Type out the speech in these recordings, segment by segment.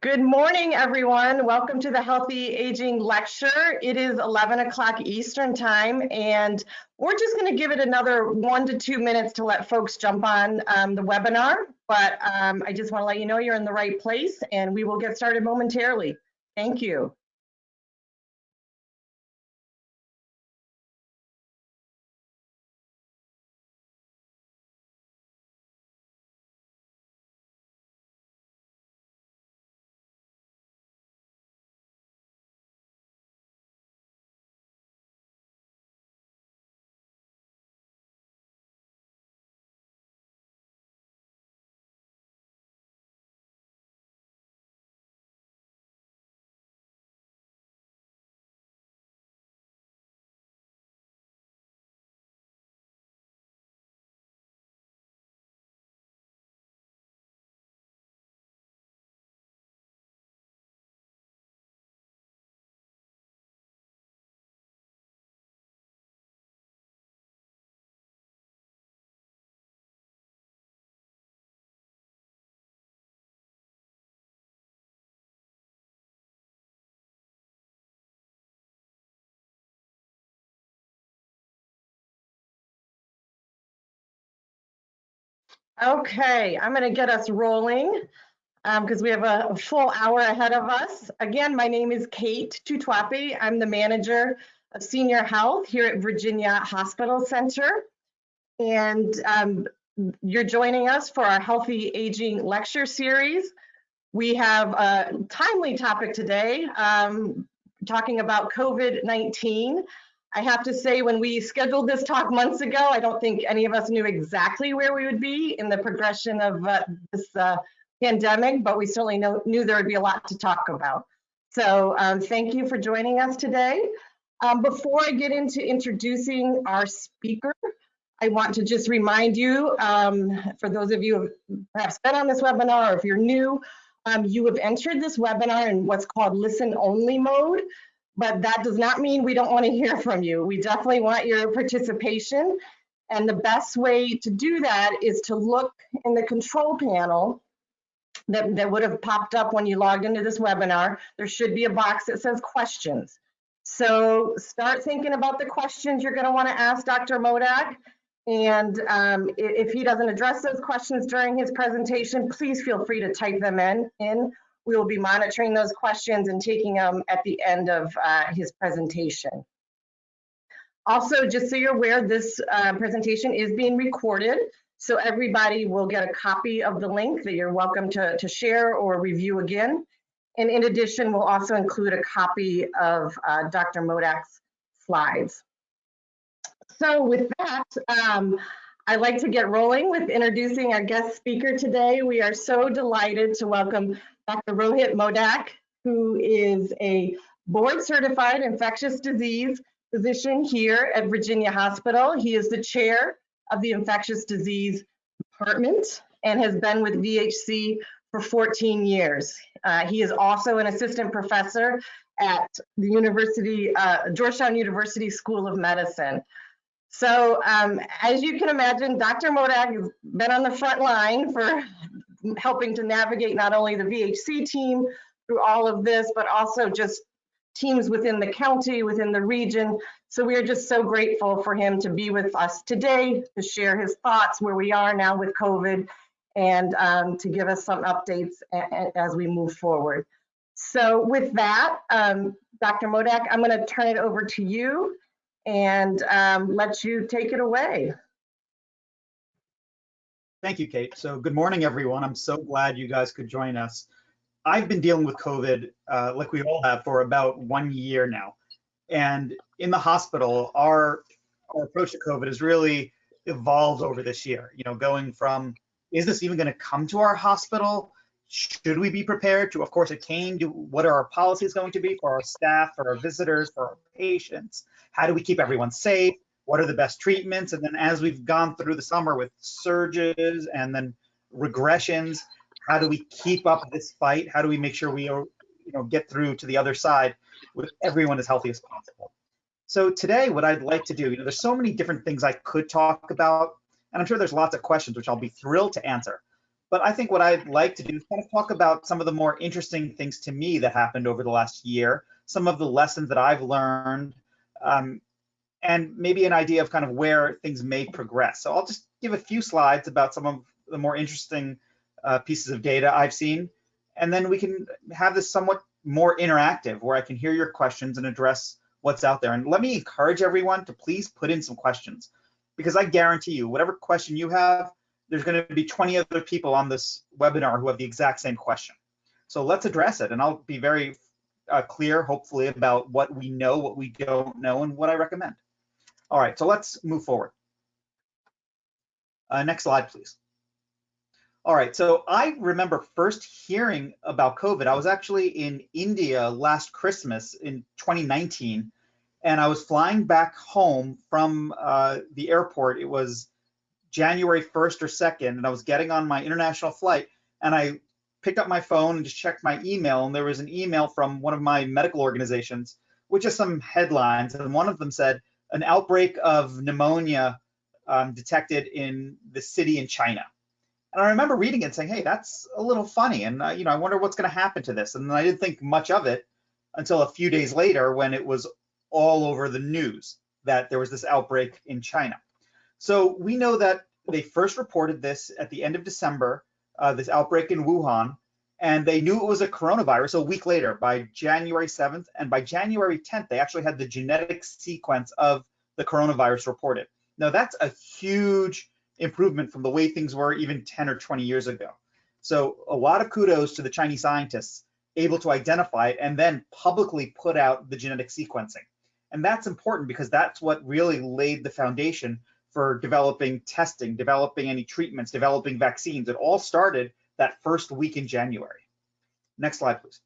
Good morning, everyone. Welcome to the Healthy Aging Lecture. It is 11 o'clock Eastern Time, and we're just going to give it another one to two minutes to let folks jump on um, the webinar. But um, I just want to let you know you're in the right place, and we will get started momentarily. Thank you. Okay, I'm going to get us rolling because um, we have a, full hour ahead of us. Again, my name is Kate Tutwapi. I'm the manager of senior health here at Virginia Hospital Center. And um, you're joining us for our Healthy Aging Lecture Series. We have a timely topic today, um, talking about COVID-19. I have to say, when we scheduled this talk months ago, I don't think any of us knew exactly where we would be in the progression of uh, this uh, pandemic, but we certainly know, knew there would be a lot to talk about. So um, thank you for joining us today. Um, before I get into introducing our speaker, I want to just remind you, um, for those of you who have perhaps been on this webinar, or if you're new, um, you have entered this webinar in what's called listen only mode but that does not mean we don't want to hear from you. We definitely want your participation. And the best way to do that is to look in the control panel that, that would have popped up when you logged into this webinar. There should be a box that says questions. So start thinking about the questions you're going to want to ask Dr. Modak. And um, if he doesn't address those questions during his presentation, please feel free to type them in, in we will be monitoring those questions and taking them at the end of uh, his presentation. Also, just so you're aware, this uh, presentation is being recorded, so everybody will get a copy of the link that you're welcome to, to share or review again. And in addition, we'll also include a copy of uh, Dr. Modak's slides. So with that, um, I'd like to get rolling with introducing our guest speaker today. We are so delighted to welcome Dr. Rohit Modak, who is a board certified infectious disease physician here at Virginia Hospital. He is the chair of the infectious disease department and has been with VHC for 14 years. Uh, he is also an assistant professor at the University, uh, Georgetown University School of Medicine. So um, as you can imagine, Dr. Modak has been on the front line for helping to navigate not only the VHC team through all of this, but also just teams within the county, within the region. So we are just so grateful for him to be with us today, to share his thoughts where we are now with COVID, and um, to give us some updates as we move forward. So with that, um, Dr. Modak, I'm going to turn it over to you and um, let you take it away. Thank you, Kate. So good morning, everyone. I'm so glad you guys could join us. I've been dealing with COVID, uh, like we all have, for about one year now. And in the hospital, our, our approach to COVID has really evolved over this year. You know, going from, is this even going to come to our hospital? Should we be prepared to, of course, it came to what are our policies going to be for our staff, for our visitors, for our patients? How do we keep everyone safe? What are the best treatments? And then as we've gone through the summer with surges and then regressions, how do we keep up this fight? How do we make sure we you know, get through to the other side with everyone as healthy as possible? So today, what I'd like to do, you know, there's so many different things I could talk about, and I'm sure there's lots of questions which I'll be thrilled to answer. But I think what I'd like to do is kind of talk about some of the more interesting things to me that happened over the last year, some of the lessons that I've learned, um, and maybe an idea of kind of where things may progress. So I'll just give a few slides about some of the more interesting uh, pieces of data I've seen, and then we can have this somewhat more interactive where I can hear your questions and address what's out there. And let me encourage everyone to please put in some questions because I guarantee you, whatever question you have, there's going to be 20 other people on this webinar who have the exact same question. So let's address it. And I'll be very uh, clear, hopefully, about what we know, what we don't know, and what I recommend. All right, so let's move forward. Uh, next slide, please. All right, so I remember first hearing about COVID. I was actually in India last Christmas in 2019, and I was flying back home from uh, the airport. It was January 1st or 2nd, and I was getting on my international flight, and I picked up my phone and just checked my email, and there was an email from one of my medical organizations with just some headlines, and one of them said, an outbreak of pneumonia um, detected in the city in China. And I remember reading it and saying, hey, that's a little funny, and uh, you know, I wonder what's going to happen to this. And I didn't think much of it until a few days later when it was all over the news that there was this outbreak in China. So we know that they first reported this at the end of December, uh, this outbreak in Wuhan, and they knew it was a coronavirus a week later by January 7th. And by January 10th, they actually had the genetic sequence of the coronavirus reported. Now, that's a huge improvement from the way things were even 10 or 20 years ago. So, a lot of kudos to the Chinese scientists able to identify it and then publicly put out the genetic sequencing. And that's important because that's what really laid the foundation for developing testing, developing any treatments, developing vaccines. It all started that first week in January. Next slide, please.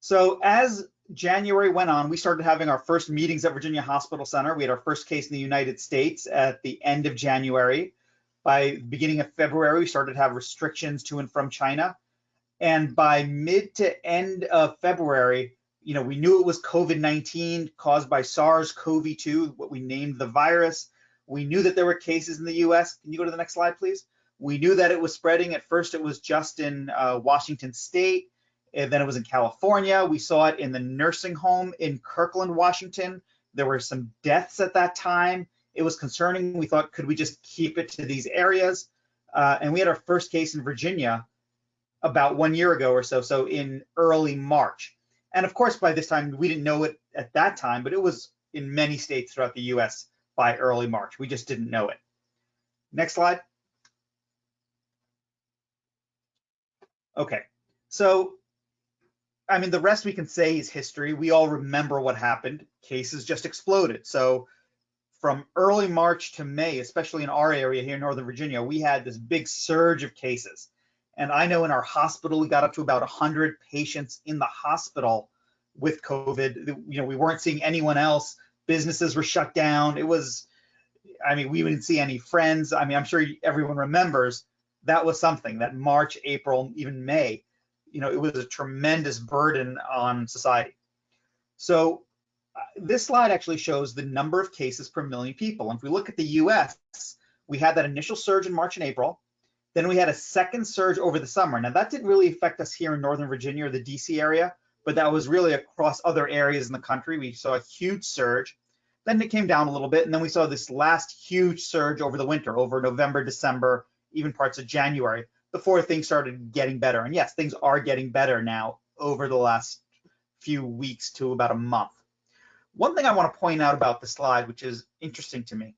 So as January went on, we started having our first meetings at Virginia Hospital Center. We had our first case in the United States at the end of January. By the beginning of February, we started to have restrictions to and from China. And by mid to end of February, you know, we knew it was COVID-19 caused by SARS-CoV-2, what we named the virus. We knew that there were cases in the US. Can you go to the next slide, please? We knew that it was spreading. At first, it was just in uh, Washington State, and then it was in California. We saw it in the nursing home in Kirkland, Washington. There were some deaths at that time. It was concerning. We thought, could we just keep it to these areas? Uh, and we had our first case in Virginia about one year ago or so, so in early March. And of course, by this time, we didn't know it at that time, but it was in many states throughout the US by early March. We just didn't know it. Next slide. Okay, so I mean, the rest we can say is history. We all remember what happened. Cases just exploded. So from early March to May, especially in our area here in Northern Virginia, we had this big surge of cases. And I know in our hospital, we got up to about 100 patients in the hospital with COVID. You know, we weren't seeing anyone else. Businesses were shut down. It was, I mean, we didn't see any friends. I mean, I'm sure everyone remembers that was something that March, April, even May, you know, it was a tremendous burden on society. So uh, this slide actually shows the number of cases per million people. And if we look at the US, we had that initial surge in March and April. Then we had a second surge over the summer. Now that didn't really affect us here in Northern Virginia or the DC area, but that was really across other areas in the country. We saw a huge surge. Then it came down a little bit, and then we saw this last huge surge over the winter, over November, December, even parts of January, before things started getting better. And yes, things are getting better now over the last few weeks to about a month. One thing I want to point out about the slide, which is interesting to me,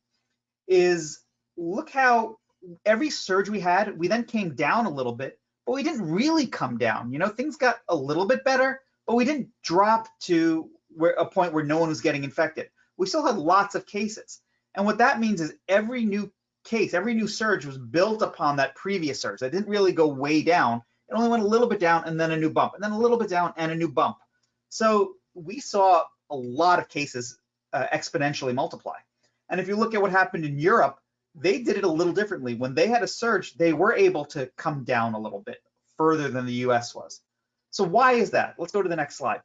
is look how every surge we had, we then came down a little bit, but we didn't really come down. You know, things got a little bit better, but we didn't drop to where a point where no one was getting infected. We still had lots of cases. And what that means is every new case, every new surge was built upon that previous surge. It didn't really go way down. It only went a little bit down and then a new bump, and then a little bit down and a new bump. So we saw a lot of cases uh, exponentially multiply. And if you look at what happened in Europe, they did it a little differently. When they had a surge, they were able to come down a little bit further than the US was. So why is that? Let's go to the next slide.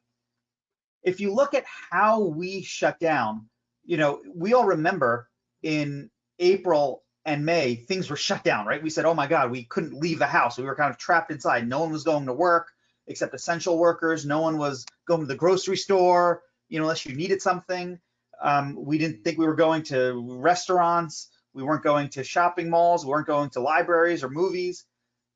If you look at how we shut down, you know, we all remember in April and May, things were shut down, right? We said, oh my God, we couldn't leave the house. We were kind of trapped inside. No one was going to work except essential workers. No one was going to the grocery store, you know, unless you needed something. Um, we didn't think we were going to restaurants. We weren't going to shopping malls. We weren't going to libraries or movies.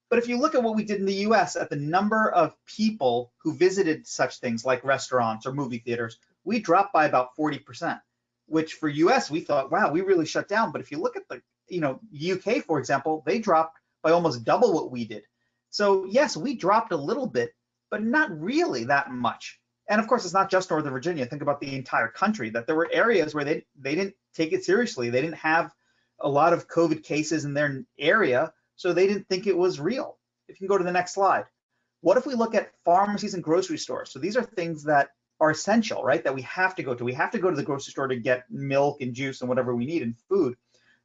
But if you look at what we did in the US, at the number of people who visited such things like restaurants or movie theaters, we dropped by about 40%, which for US, we thought, wow, we really shut down. But if you look at the, you know, UK, for example, they dropped by almost double what we did. So yes, we dropped a little bit, but not really that much. And of course, it's not just Northern Virginia. Think about the entire country, that there were areas where they, they didn't take it seriously. They didn't have a lot of COVID cases in their area, so they didn't think it was real. If you can go to the next slide. What if we look at pharmacies and grocery stores? So these are things that are essential, right? That we have to go to. We have to go to the grocery store to get milk and juice and whatever we need and food.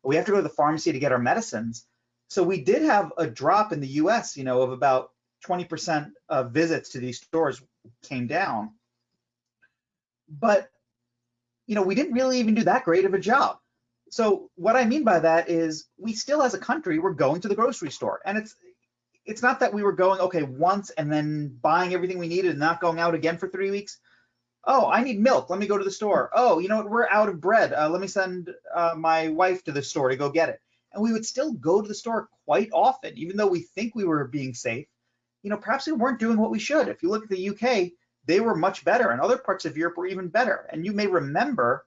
We have to go to the pharmacy to get our medicines. So we did have a drop in the US, you know, of about 20% of visits to these stores came down. But, you know, we didn't really even do that great of a job. So what I mean by that is we still as a country, we're going to the grocery store and it's, it's not that we were going, okay, once and then buying everything we needed and not going out again for three weeks. Oh, I need milk. Let me go to the store. Oh, you know what? We're out of bread. Uh, let me send uh, my wife to the store to go get it. And we would still go to the store quite often, even though we think we were being safe you know, perhaps we weren't doing what we should. If you look at the UK, they were much better, and other parts of Europe were even better. And you may remember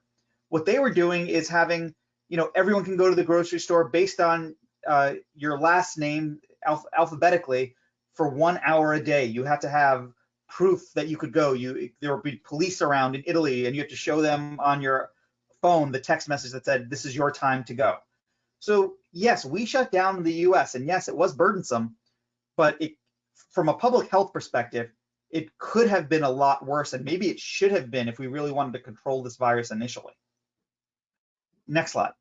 what they were doing is having, you know, everyone can go to the grocery store based on uh, your last name alph alphabetically for one hour a day. You have to have proof that you could go. You there would be police around in Italy, and you have to show them on your phone the text message that said, "This is your time to go." So yes, we shut down the U.S. and yes, it was burdensome, but it from a public health perspective, it could have been a lot worse, and maybe it should have been if we really wanted to control this virus initially. Next slide.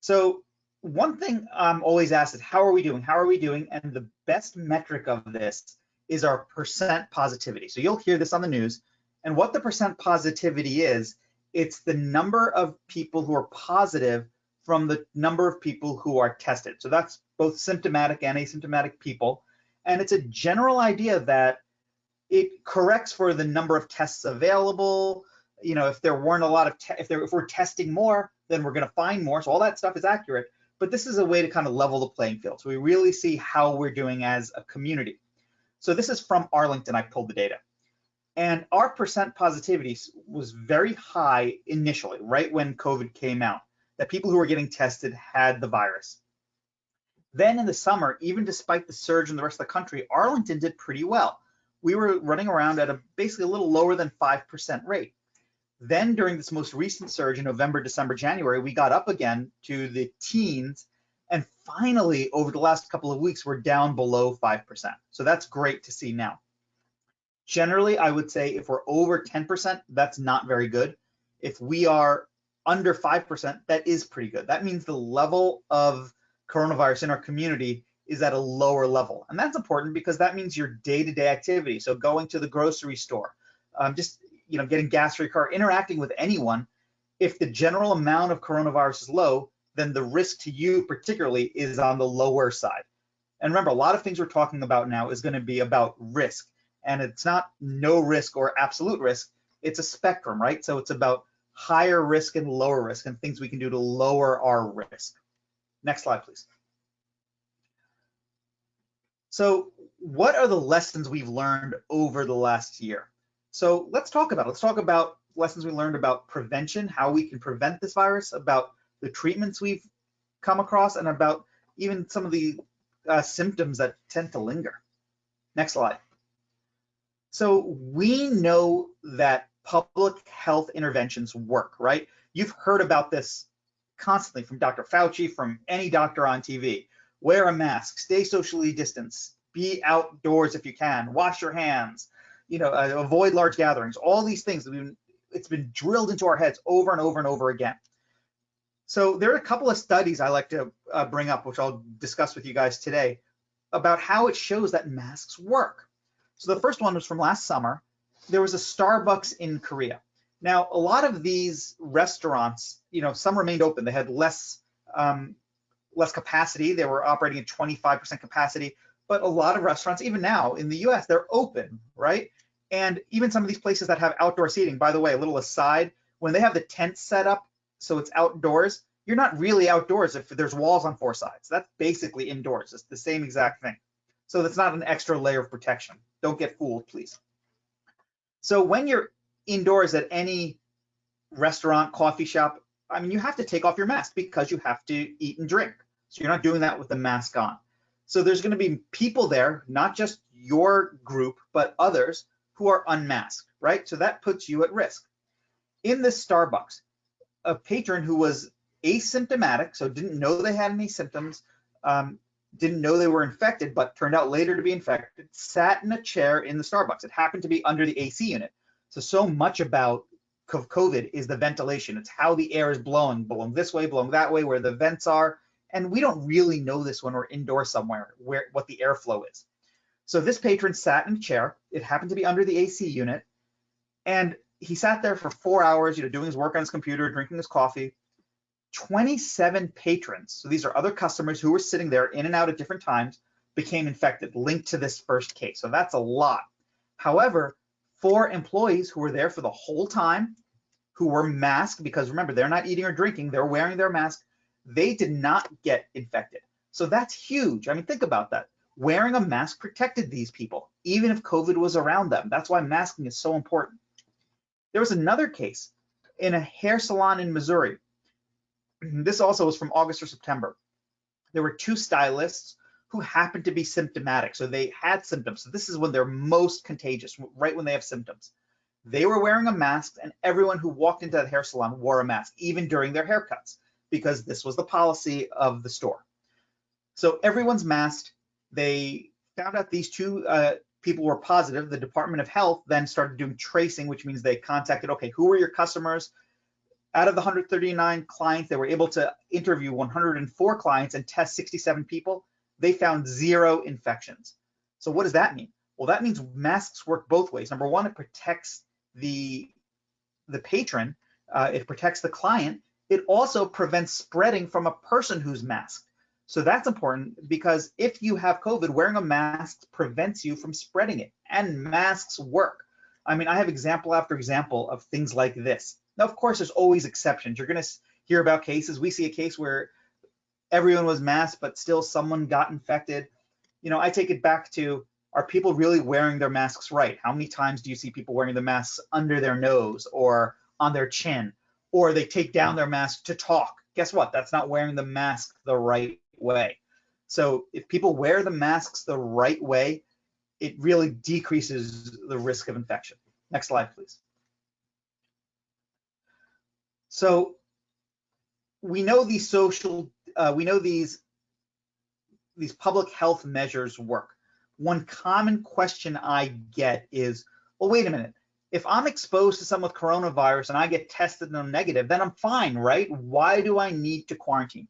So one thing I'm always asked is, how are we doing? How are we doing? And the best metric of this is our percent positivity. So you'll hear this on the news. And what the percent positivity is, it's the number of people who are positive from the number of people who are tested. So that's both symptomatic and asymptomatic people. And it's a general idea that it corrects for the number of tests available. You know, if there weren't a lot of, if, there, if we're testing more, then we're going to find more. So all that stuff is accurate. But this is a way to kind of level the playing field. So we really see how we're doing as a community. So this is from Arlington. I pulled the data. And our percent positivity was very high initially, right when COVID came out that people who were getting tested had the virus. Then in the summer, even despite the surge in the rest of the country, Arlington did pretty well. We were running around at a basically a little lower than 5% rate. Then during this most recent surge in November, December, January, we got up again to the teens. And finally, over the last couple of weeks, we're down below 5%. So that's great to see now. Generally, I would say if we're over 10%, that's not very good. If we are under 5%, that is pretty good. That means the level of coronavirus in our community is at a lower level. And that's important because that means your day-to-day -day activity. So going to the grocery store, um, just you know, getting gas for your car, interacting with anyone, if the general amount of coronavirus is low, then the risk to you particularly is on the lower side. And remember, a lot of things we're talking about now is gonna be about risk. And it's not no risk or absolute risk, it's a spectrum, right? So it's about higher risk and lower risk and things we can do to lower our risk. Next slide, please. So what are the lessons we've learned over the last year? So let's talk about it. Let's talk about lessons we learned about prevention, how we can prevent this virus, about the treatments we've come across, and about even some of the uh, symptoms that tend to linger. Next slide. So we know that public health interventions work, right? You've heard about this constantly from Dr. Fauci, from any doctor on TV. Wear a mask, stay socially distanced, be outdoors if you can, wash your hands, you know, uh, avoid large gatherings. All these things that we've it's been drilled into our heads over and over and over again. So there are a couple of studies I like to uh, bring up, which I'll discuss with you guys today, about how it shows that masks work. So the first one was from last summer, there was a Starbucks in Korea. Now, a lot of these restaurants, you know, some remained open. They had less um, less capacity. They were operating at 25% capacity. But a lot of restaurants, even now in the US, they're open, right? And even some of these places that have outdoor seating, by the way, a little aside, when they have the tent set up so it's outdoors, you're not really outdoors if there's walls on four sides. That's basically indoors. It's the same exact thing. So that's not an extra layer of protection. Don't get fooled, please. So when you're indoors at any restaurant, coffee shop, I mean, you have to take off your mask because you have to eat and drink. So you're not doing that with the mask on. So there's going to be people there, not just your group, but others who are unmasked, right? So that puts you at risk. In this Starbucks, a patron who was asymptomatic, so didn't know they had any symptoms, um, didn't know they were infected, but turned out later to be infected, sat in a chair in the Starbucks. It happened to be under the AC unit. So, so much about COVID is the ventilation. It's how the air is blowing, blowing this way, blowing that way, where the vents are. And we don't really know this when we're indoor somewhere, where what the airflow is. So this patron sat in a chair. It happened to be under the AC unit. And he sat there for four hours, you know, doing his work on his computer, drinking his coffee. 27 patrons, so these are other customers who were sitting there in and out at different times, became infected, linked to this first case. So that's a lot. However, four employees who were there for the whole time, who were masked, because remember, they're not eating or drinking, they're wearing their mask, they did not get infected. So that's huge. I mean, think about that. Wearing a mask protected these people, even if COVID was around them. That's why masking is so important. There was another case in a hair salon in Missouri. This also was from August or September. There were two stylists who happened to be symptomatic. So they had symptoms. So this is when they're most contagious, right when they have symptoms. They were wearing a mask and everyone who walked into the hair salon wore a mask, even during their haircuts, because this was the policy of the store. So everyone's masked. They found out these two uh, people were positive. The Department of Health then started doing tracing, which means they contacted, okay, who were your customers? Out of the 139 clients, they were able to interview 104 clients and test 67 people they found zero infections. So what does that mean? Well, that means masks work both ways. Number one, it protects the, the patron, uh, it protects the client. It also prevents spreading from a person who's masked. So that's important because if you have COVID, wearing a mask prevents you from spreading it, and masks work. I mean, I have example after example of things like this. Now, of course, there's always exceptions. You're going to hear about cases. We see a case where everyone was masked, but still someone got infected. You know, I take it back to are people really wearing their masks right? How many times do you see people wearing the masks under their nose or on their chin, or they take down their mask to talk? Guess what? That's not wearing the mask the right way. So if people wear the masks the right way, it really decreases the risk of infection. Next slide, please. So we know these social uh, we know these these public health measures work. One common question I get is, well, wait a minute. If I'm exposed to someone with coronavirus and I get tested and I'm negative, then I'm fine, right? Why do I need to quarantine?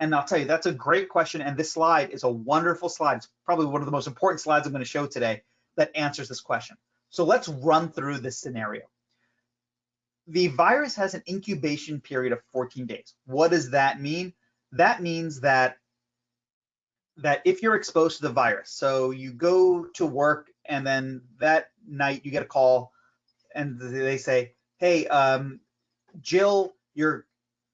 And I'll tell you, that's a great question. And this slide is a wonderful slide. It's probably one of the most important slides I'm going to show today that answers this question. So let's run through this scenario. The virus has an incubation period of 14 days. What does that mean? that means that that if you're exposed to the virus, so you go to work and then that night you get a call and they say, hey, um, Jill, your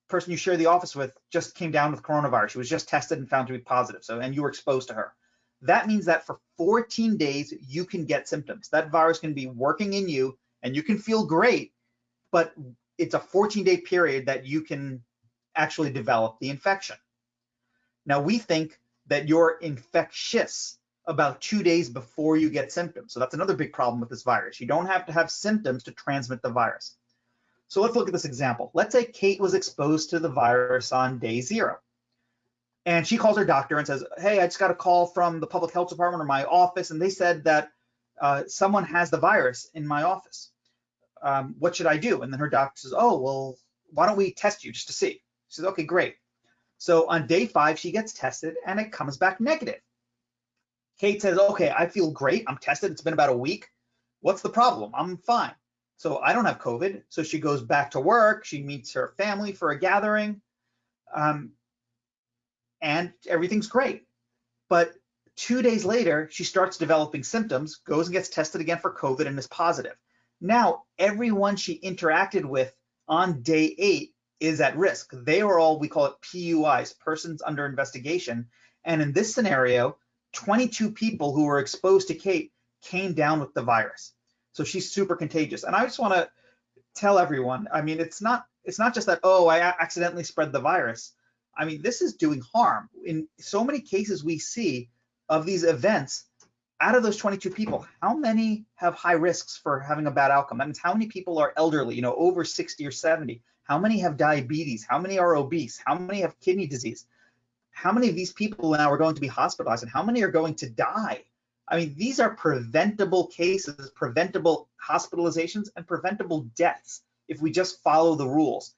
person you share the office with just came down with coronavirus. She was just tested and found to be positive. So, and you were exposed to her. That means that for 14 days, you can get symptoms. That virus can be working in you and you can feel great, but it's a 14 day period that you can actually develop the infection. Now we think that you're infectious about two days before you get symptoms. So that's another big problem with this virus. You don't have to have symptoms to transmit the virus. So let's look at this example. Let's say Kate was exposed to the virus on day zero. And she calls her doctor and says, hey, I just got a call from the public health department or my office, and they said that uh, someone has the virus in my office. Um, what should I do? And then her doctor says, oh, well, why don't we test you just to see? She says, okay, great. So on day five, she gets tested and it comes back negative. Kate says, okay, I feel great. I'm tested. It's been about a week. What's the problem? I'm fine. So I don't have COVID. So she goes back to work. She meets her family for a gathering. Um, and everything's great. But two days later, she starts developing symptoms, goes and gets tested again for COVID and is positive. Now, everyone she interacted with on day eight is at risk. They are all, we call it PUIs, persons under investigation. And in this scenario, 22 people who were exposed to Kate came down with the virus. So she's super contagious. And I just want to tell everyone, I mean, it's not it's not just that, oh, I accidentally spread the virus. I mean, this is doing harm. In so many cases we see of these events, out of those 22 people, how many have high risks for having a bad outcome? That means how many people are elderly, you know, over 60 or 70? How many have diabetes? How many are obese? How many have kidney disease? How many of these people now are going to be hospitalized and how many are going to die? I mean, these are preventable cases, preventable hospitalizations, and preventable deaths if we just follow the rules.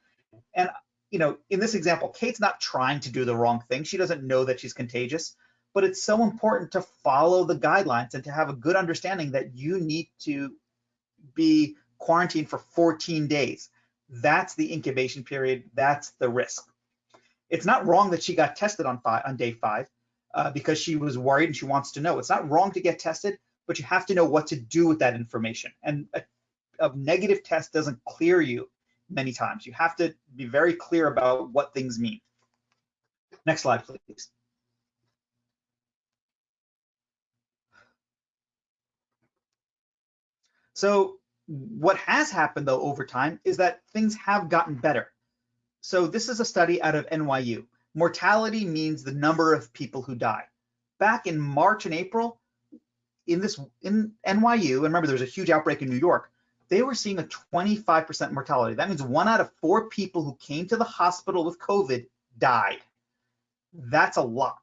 And, you know, in this example, Kate's not trying to do the wrong thing. She doesn't know that she's contagious, but it's so important to follow the guidelines and to have a good understanding that you need to be quarantined for 14 days. That's the incubation period. That's the risk. It's not wrong that she got tested on five, on day five uh, because she was worried and she wants to know. It's not wrong to get tested, but you have to know what to do with that information. And a, a negative test doesn't clear you many times. You have to be very clear about what things mean. Next slide, please. So what has happened though over time is that things have gotten better. So this is a study out of NYU. Mortality means the number of people who die. Back in March and April, in this in NYU, and remember there's a huge outbreak in New York, they were seeing a 25% mortality. That means one out of four people who came to the hospital with COVID died. That's a lot.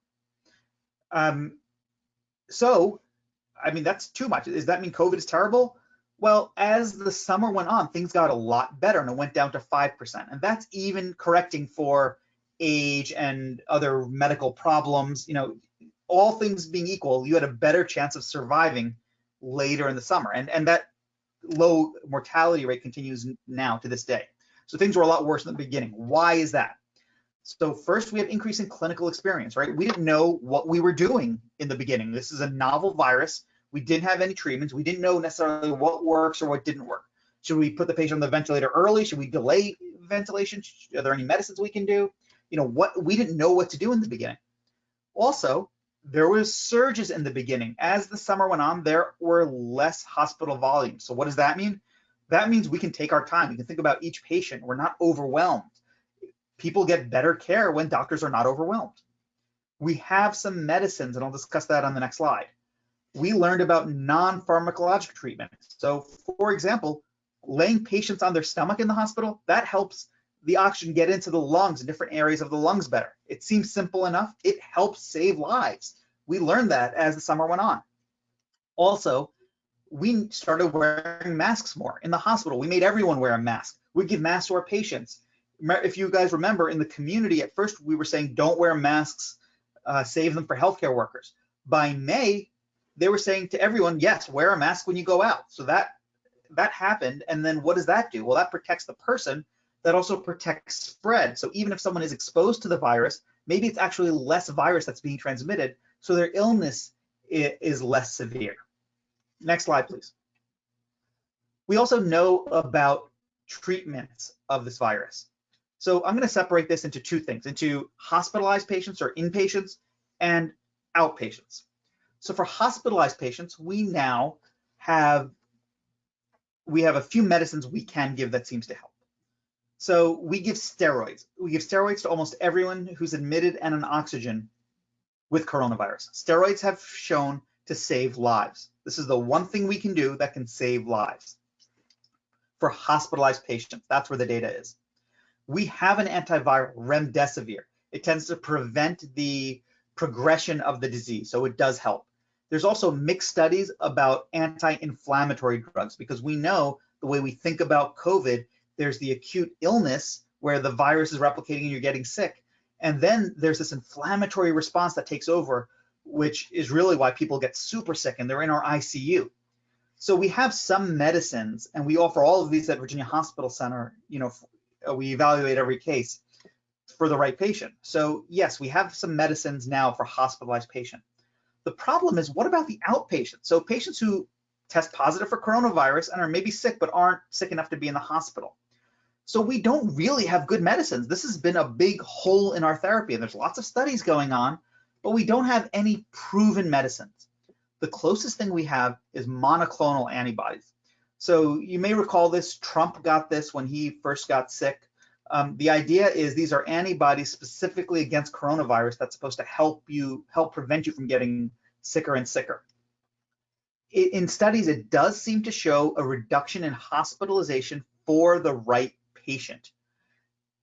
Um, so, I mean, that's too much. Does that mean COVID is terrible? Well, as the summer went on, things got a lot better and it went down to 5%. And that's even correcting for age and other medical problems. You know, all things being equal, you had a better chance of surviving later in the summer. And, and that low mortality rate continues now to this day. So things were a lot worse in the beginning. Why is that? So first we have increase in clinical experience, right? We didn't know what we were doing in the beginning. This is a novel virus. We didn't have any treatments. We didn't know necessarily what works or what didn't work. Should we put the patient on the ventilator early? Should we delay ventilation? Are there any medicines we can do? You know, what we didn't know what to do in the beginning. Also, there was surges in the beginning. As the summer went on, there were less hospital volumes. So what does that mean? That means we can take our time. We can think about each patient. We're not overwhelmed. People get better care when doctors are not overwhelmed. We have some medicines, and I'll discuss that on the next slide we learned about non-pharmacologic treatment. So for example, laying patients on their stomach in the hospital, that helps the oxygen get into the lungs and different areas of the lungs better. It seems simple enough. It helps save lives. We learned that as the summer went on. Also, we started wearing masks more in the hospital. We made everyone wear a mask. We give masks to our patients. If you guys remember in the community, at first we were saying don't wear masks, uh, save them for healthcare workers. By May, they were saying to everyone, yes, wear a mask when you go out. So that that happened. And then what does that do? Well, that protects the person. That also protects spread. So even if someone is exposed to the virus, maybe it's actually less virus that's being transmitted. So their illness is less severe. Next slide, please. We also know about treatments of this virus. So I'm going to separate this into two things, into hospitalized patients or inpatients and outpatients. So for hospitalized patients, we now have we have a few medicines we can give that seems to help. So we give steroids. We give steroids to almost everyone who's admitted and on oxygen with coronavirus. Steroids have shown to save lives. This is the one thing we can do that can save lives for hospitalized patients. That's where the data is. We have an antiviral, remdesivir. It tends to prevent the progression of the disease, so it does help. There's also mixed studies about anti-inflammatory drugs because we know the way we think about COVID, there's the acute illness where the virus is replicating and you're getting sick. And then there's this inflammatory response that takes over, which is really why people get super sick and they're in our ICU. So we have some medicines and we offer all of these at Virginia Hospital Center, you know, we evaluate every case for the right patient. So yes, we have some medicines now for hospitalized patient. The problem is what about the outpatient? So patients who test positive for coronavirus and are maybe sick but aren't sick enough to be in the hospital. So we don't really have good medicines. This has been a big hole in our therapy and there's lots of studies going on, but we don't have any proven medicines. The closest thing we have is monoclonal antibodies. So you may recall this, Trump got this when he first got sick. Um, the idea is these are antibodies specifically against coronavirus that's supposed to help you, help prevent you from getting sicker and sicker. In studies, it does seem to show a reduction in hospitalization for the right patient.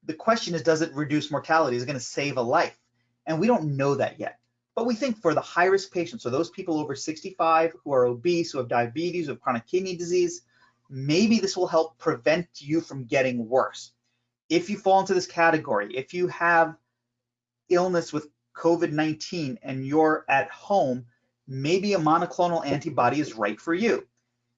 The question is, does it reduce mortality? Is it gonna save a life? And we don't know that yet. But we think for the high risk patients, so those people over 65 who are obese, who have diabetes, who have chronic kidney disease, maybe this will help prevent you from getting worse. If you fall into this category, if you have illness with COVID-19 and you're at home, maybe a monoclonal antibody is right for you.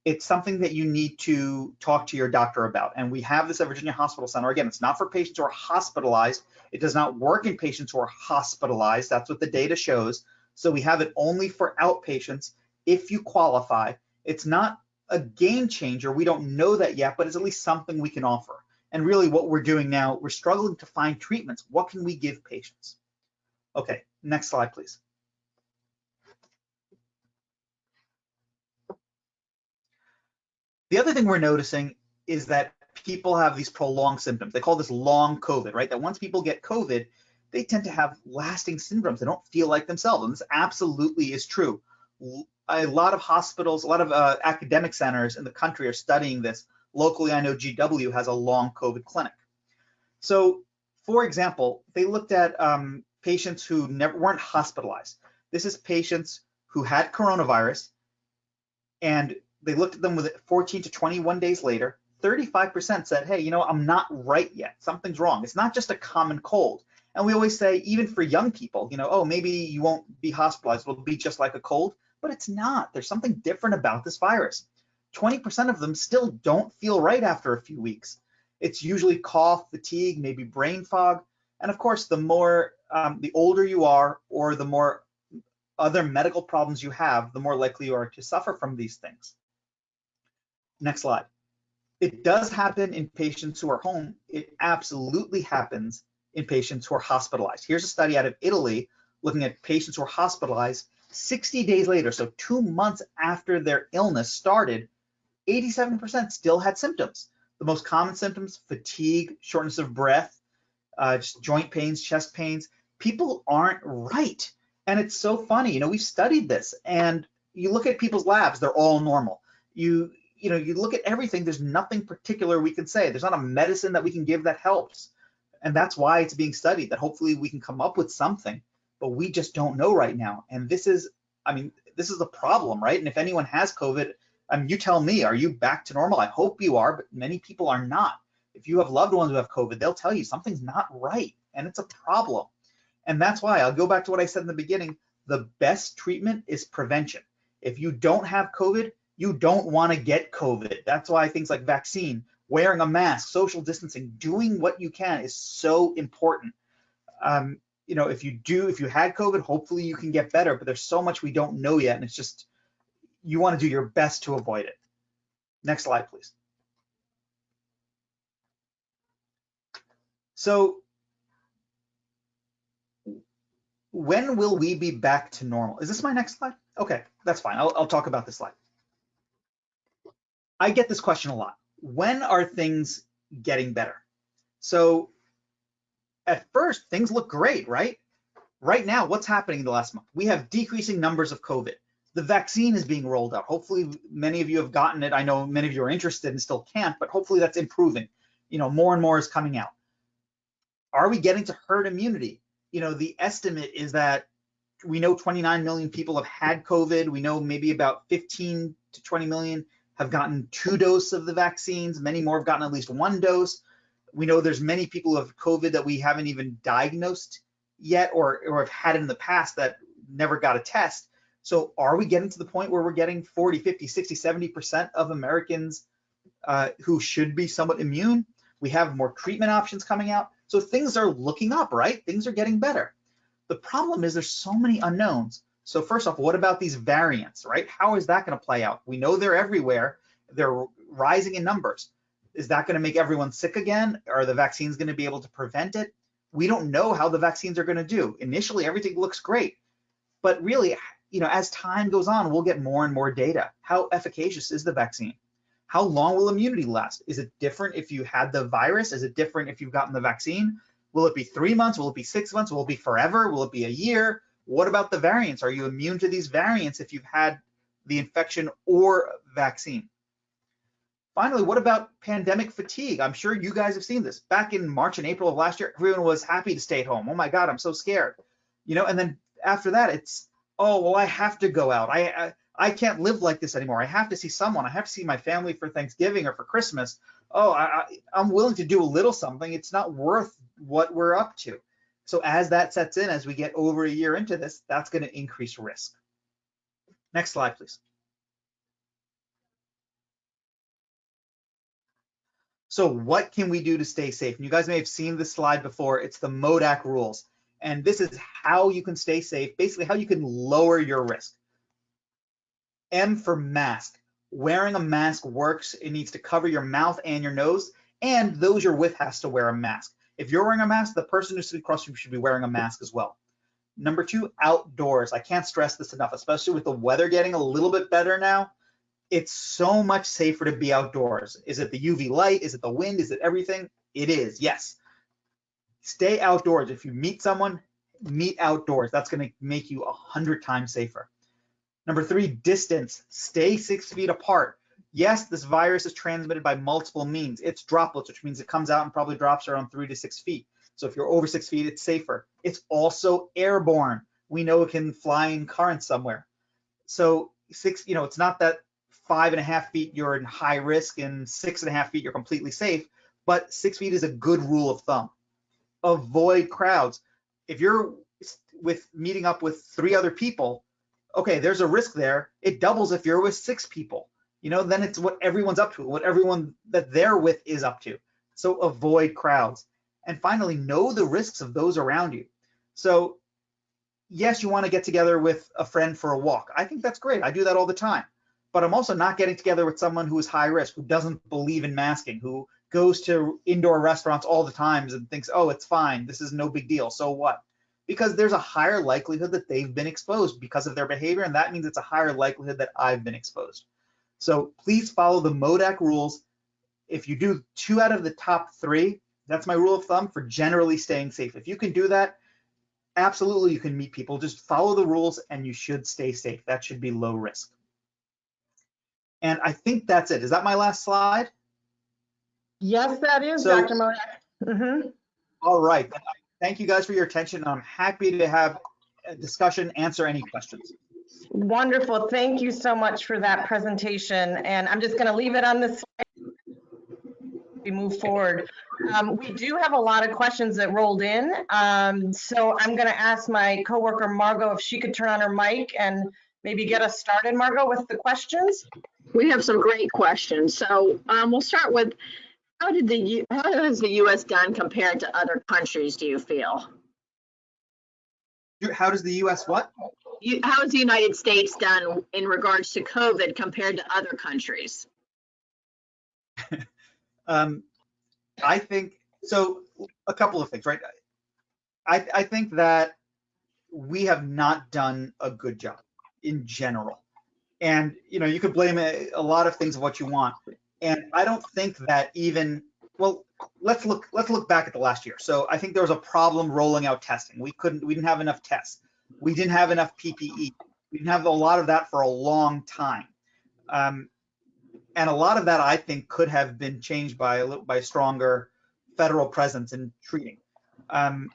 It's something that you need to talk to your doctor about. And we have this at Virginia Hospital Center. Again, it's not for patients who are hospitalized. It does not work in patients who are hospitalized. That's what the data shows. So we have it only for outpatients if you qualify. It's not a game changer. We don't know that yet, but it's at least something we can offer. And really what we're doing now, we're struggling to find treatments. What can we give patients? Okay, next slide, please. The other thing we're noticing is that people have these prolonged symptoms. They call this long COVID, right? That once people get COVID, they tend to have lasting syndromes. They don't feel like themselves. And this absolutely is true a lot of hospitals, a lot of uh, academic centers in the country are studying this. Locally, I know GW has a long COVID clinic. So, for example, they looked at um, patients who never weren't hospitalized. This is patients who had coronavirus, and they looked at them with 14 to 21 days later. 35% said, "Hey, you know, I'm not right yet. Something's wrong. It's not just a common cold." And we always say, even for young people, you know, oh, maybe you won't be hospitalized. It'll be just like a cold but it's not. There's something different about this virus. 20% of them still don't feel right after a few weeks. It's usually cough, fatigue, maybe brain fog. And of course, the more, um, the older you are or the more other medical problems you have, the more likely you are to suffer from these things. Next slide. It does happen in patients who are home. It absolutely happens in patients who are hospitalized. Here's a study out of Italy looking at patients who are hospitalized 60 days later, so two months after their illness started, 87% still had symptoms. The most common symptoms, fatigue, shortness of breath, uh, joint pains, chest pains. People aren't right. And it's so funny, you know, we've studied this and you look at people's labs, they're all normal. You, you know, you look at everything, there's nothing particular we can say. There's not a medicine that we can give that helps. And that's why it's being studied, that hopefully we can come up with something but we just don't know right now. And this is, I mean, this is a problem, right? And if anyone has COVID, I mean, you tell me, are you back to normal? I hope you are, but many people are not. If you have loved ones who have COVID, they'll tell you something's not right and it's a problem. And that's why I'll go back to what I said in the beginning. The best treatment is prevention. If you don't have COVID, you don't want to get COVID. That's why things like vaccine, wearing a mask, social distancing, doing what you can is so important. Um, you know, if you do, if you had COVID, hopefully you can get better, but there's so much we don't know yet. And it's just, you want to do your best to avoid it. Next slide, please. So when will we be back to normal? Is this my next slide? Okay, that's fine. I'll, I'll talk about this slide. I get this question a lot. When are things getting better? So at first things look great, right? Right now, what's happening in the last month? We have decreasing numbers of COVID. The vaccine is being rolled out. Hopefully, many of you have gotten it. I know many of you are interested and still can't, but hopefully that's improving. You know, more and more is coming out. Are we getting to herd immunity? You know, the estimate is that we know 29 million people have had COVID. We know maybe about 15 to 20 million have gotten two doses of the vaccines. Many more have gotten at least one dose we know there's many people who have COVID that we haven't even diagnosed yet or, or have had in the past that never got a test. So are we getting to the point where we're getting 40, 50, 60, 70% of Americans uh, who should be somewhat immune? We have more treatment options coming out. So things are looking up, right? Things are getting better. The problem is there's so many unknowns. So first off, what about these variants, right? How is that going to play out? We know they're everywhere. They're rising in numbers. Is that going to make everyone sick again? Are the vaccines going to be able to prevent it? We don't know how the vaccines are going to do. Initially, everything looks great, but really, you know, as time goes on, we'll get more and more data. How efficacious is the vaccine? How long will immunity last? Is it different if you had the virus? Is it different if you've gotten the vaccine? Will it be three months? Will it be six months? Will it be forever? Will it be a year? What about the variants? Are you immune to these variants if you've had the infection or vaccine? Finally, what about pandemic fatigue? I'm sure you guys have seen this. Back in March and April of last year, everyone was happy to stay at home. Oh my God, I'm so scared. You know, and then after that, it's, oh, well, I have to go out. I, I, I can't live like this anymore. I have to see someone. I have to see my family for Thanksgiving or for Christmas. Oh, I, I'm willing to do a little something. It's not worth what we're up to. So as that sets in, as we get over a year into this, that's going to increase risk. Next slide, please. So what can we do to stay safe? And you guys may have seen this slide before. It's the MODAK rules. And this is how you can stay safe, basically how you can lower your risk. M for mask. Wearing a mask works. It needs to cover your mouth and your nose, and those you're with has to wear a mask. If you're wearing a mask, the person who's sitting across from you should be wearing a mask as well. Number two, outdoors. I can't stress this enough, especially with the weather getting a little bit better now it's so much safer to be outdoors. Is it the UV light? Is it the wind? Is it everything? It is, yes. Stay outdoors. If you meet someone, meet outdoors. That's going to make you a hundred times safer. Number three, distance. Stay six feet apart. Yes, this virus is transmitted by multiple means. It's droplets, which means it comes out and probably drops around three to six feet. So if you're over six feet, it's safer. It's also airborne. We know it can fly in currents somewhere. So six, you know, it's not that five and a half feet, you're in high risk, and six and a half feet, you're completely safe. But six feet is a good rule of thumb. Avoid crowds. If you're with meeting up with three other people, okay, there's a risk there. It doubles if you're with six people. You know, then it's what everyone's up to, what everyone that they're with is up to. So avoid crowds. And finally, know the risks of those around you. So yes, you want to get together with a friend for a walk. I think that's great. I do that all the time but I'm also not getting together with someone who is high risk, who doesn't believe in masking, who goes to indoor restaurants all the times and thinks, oh, it's fine, this is no big deal, so what? Because there's a higher likelihood that they've been exposed because of their behavior, and that means it's a higher likelihood that I've been exposed. So please follow the MODAK rules. If you do two out of the top three, that's my rule of thumb for generally staying safe. If you can do that, absolutely you can meet people. Just follow the rules and you should stay safe. That should be low risk. And I think that's it. Is that my last slide? Yes, that is, So- Dr. Modak. Mhm. All right. Thank you guys for your attention. I'm happy to have a discussion, answer any questions. Wonderful. Thank you so much for that presentation. And I'm just going to leave it on this slide. We move forward. Um, we do have a lot of questions that rolled in. Um, so I'm going to ask my coworker Margot if she could turn on her mic and maybe get us started, Margot, with the questions. We have some great questions. So um, we'll start with, how did the, U- how has the US done compared to other countries, do you feel? How does the US what? You, how has the United States done in regards to COVID compared to other countries? Um, I think, so a couple of things, right? I, I think that we have not done a good job in general. And, you know, you could blame a, a lot of things of what you want. And I don't think that even, well, let's look, let's look back at the last year. So I think there was a problem rolling out testing. We couldn't, we didn't have enough tests. We didn't have enough PPE. We didn't have a lot of that for a long time. Um, and a lot of that I think could have been changed by by stronger federal presence in treating. Um,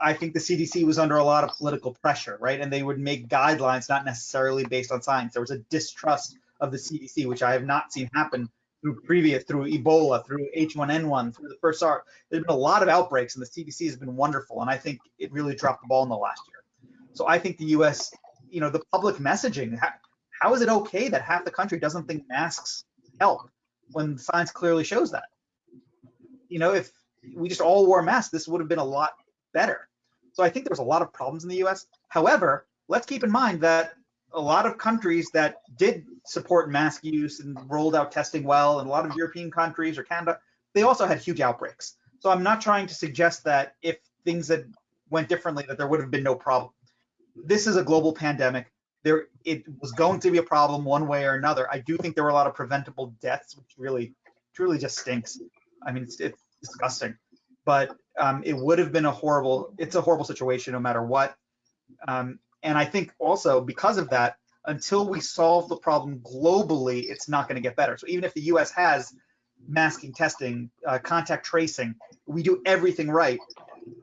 I think the CDC was under a lot of political pressure, right? And they would make guidelines not necessarily based on science. There was a distrust of the CDC, which I have not seen happen through previous, through Ebola, through H1N1, through the first SARS. There's been a lot of outbreaks, and the CDC has been wonderful. And I think it really dropped the ball in the last year. So I think the U.S. you know, the public messaging. How, how is it okay that half the country doesn't think masks help when science clearly shows that? You know, if we just all wore masks, this would have been a lot better. So I think there was a lot of problems in the US. However, let's keep in mind that a lot of countries that did support mask use and rolled out testing well, and a lot of European countries or Canada, they also had huge outbreaks. So I'm not trying to suggest that if things had went differently, that there would have been no problem. This is a global pandemic. There, it was going to be a problem one way or another. I do think there were a lot of preventable deaths, which really, truly just stinks. I mean, it's, it's disgusting. But um, it would have been a horrible. It's a horrible situation no matter what. Um, and I think also because of that, until we solve the problem globally, it's not going to get better. So even if the U.S. has masking, testing, uh, contact tracing, we do everything right.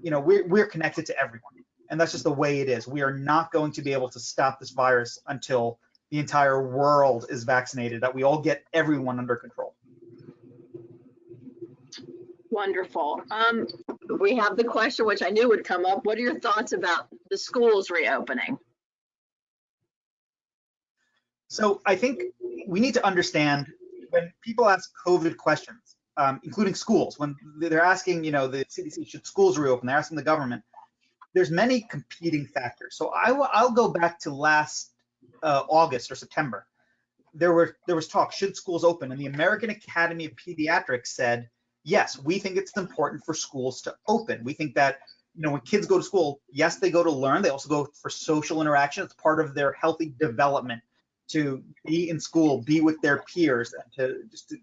You know, we're we're connected to everyone, and that's just the way it is. We are not going to be able to stop this virus until the entire world is vaccinated. That we all get everyone under control. Wonderful. Um, we have the question, which I knew would come up. What are your thoughts about the schools reopening? So I think we need to understand when people ask COVID questions, um, including schools, when they're asking, you know, the CDC, should schools reopen? They're asking the government. There's many competing factors. So I will, I'll go back to last uh, August or September. There were there was talk, should schools open? And the American Academy of Pediatrics said, yes, we think it's important for schools to open. We think that, you know, when kids go to school, yes, they go to learn. They also go for social interaction. It's part of their healthy development to be in school, be with their peers, and to just to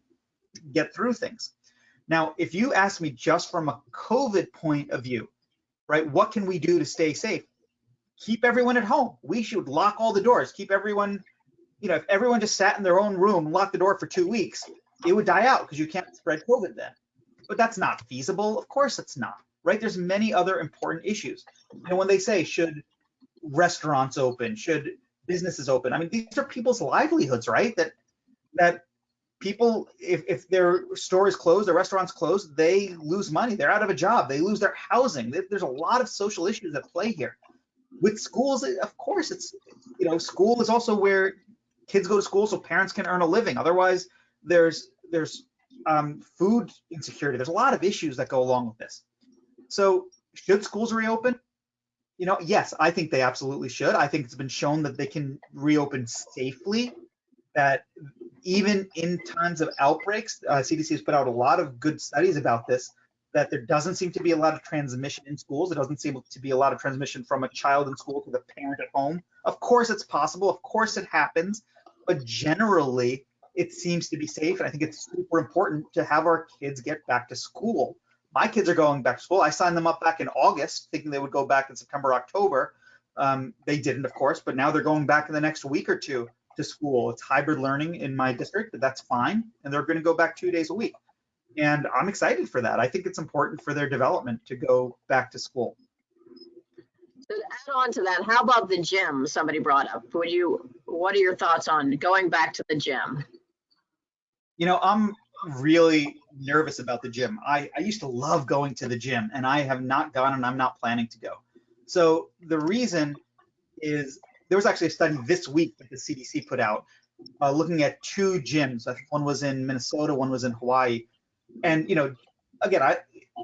get through things. Now, if you ask me just from a COVID point of view, right, what can we do to stay safe? Keep everyone at home. We should lock all the doors. Keep everyone, you know, if everyone just sat in their own room locked the door for two weeks, it would die out because you can't spread COVID then. But that's not feasible. Of course it's not, right? There's many other important issues. Know, when they say, should restaurants open? Should businesses open. I mean, these are people's livelihoods, right? That that people, if, if their store is closed, their restaurant's closed, they lose money. They're out of a job. They lose their housing. There's a lot of social issues at play here. With schools, of course, it's you know, school is also where kids go to school so parents can earn a living. Otherwise, there's there's um, food insecurity. There's a lot of issues that go along with this. So, should schools reopen? You know, yes, I think they absolutely should. I think it's been shown that they can reopen safely. That even in times of outbreaks, uh, CDC has put out a lot of good studies about this. That there doesn't seem to be a lot of transmission in schools. There doesn't seem to be a lot of transmission from a child in school to the parent at home. Of course, it's possible. Of course, it happens. But generally, it seems to be safe. And I think it's super important to have our kids get back to school my kids are going back to school. I signed them up back in August, thinking they would go back in September, October. Um, they didn't, of course, but now they're going back in the next week or two to school. It's hybrid learning in my district, but that's fine. And they're going to go back two days a week. And I'm excited for that. I think it's important for their development to go back to school. So to add on to that, how about the gym somebody brought up? Would you, what are your thoughts on going back to the gym? You know, I'm really nervous about the gym. I, I used to love going to the gym and I have not gone and I'm not planning to go. So the reason is there was actually a study this week that the CDC put out uh, looking at two gyms. I think one was in Minnesota, one was in Hawaii. And, you know, again, I,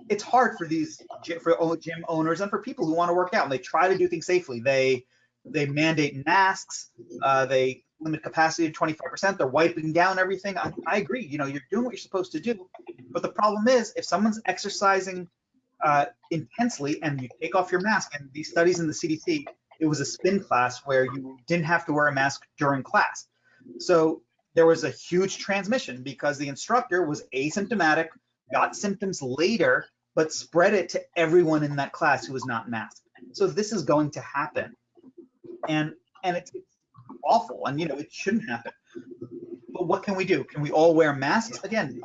it's hard for these for gym owners and for people who want to work out and they try to do things safely. They they mandate masks. Uh, they limit capacity to 25%. They're wiping down everything. I, I, agree. You know, you're doing what you're supposed to do. But the problem is, if someone's exercising uh, intensely and you take off your mask, and these studies in the CDC, it was a spin class where you didn't have to wear a mask during class. So there was a huge transmission because the instructor was asymptomatic, got symptoms later, but spread it to everyone in that class who was not masked. So this is going to happen. And and it's awful and you know it shouldn't happen but what can we do can we all wear masks again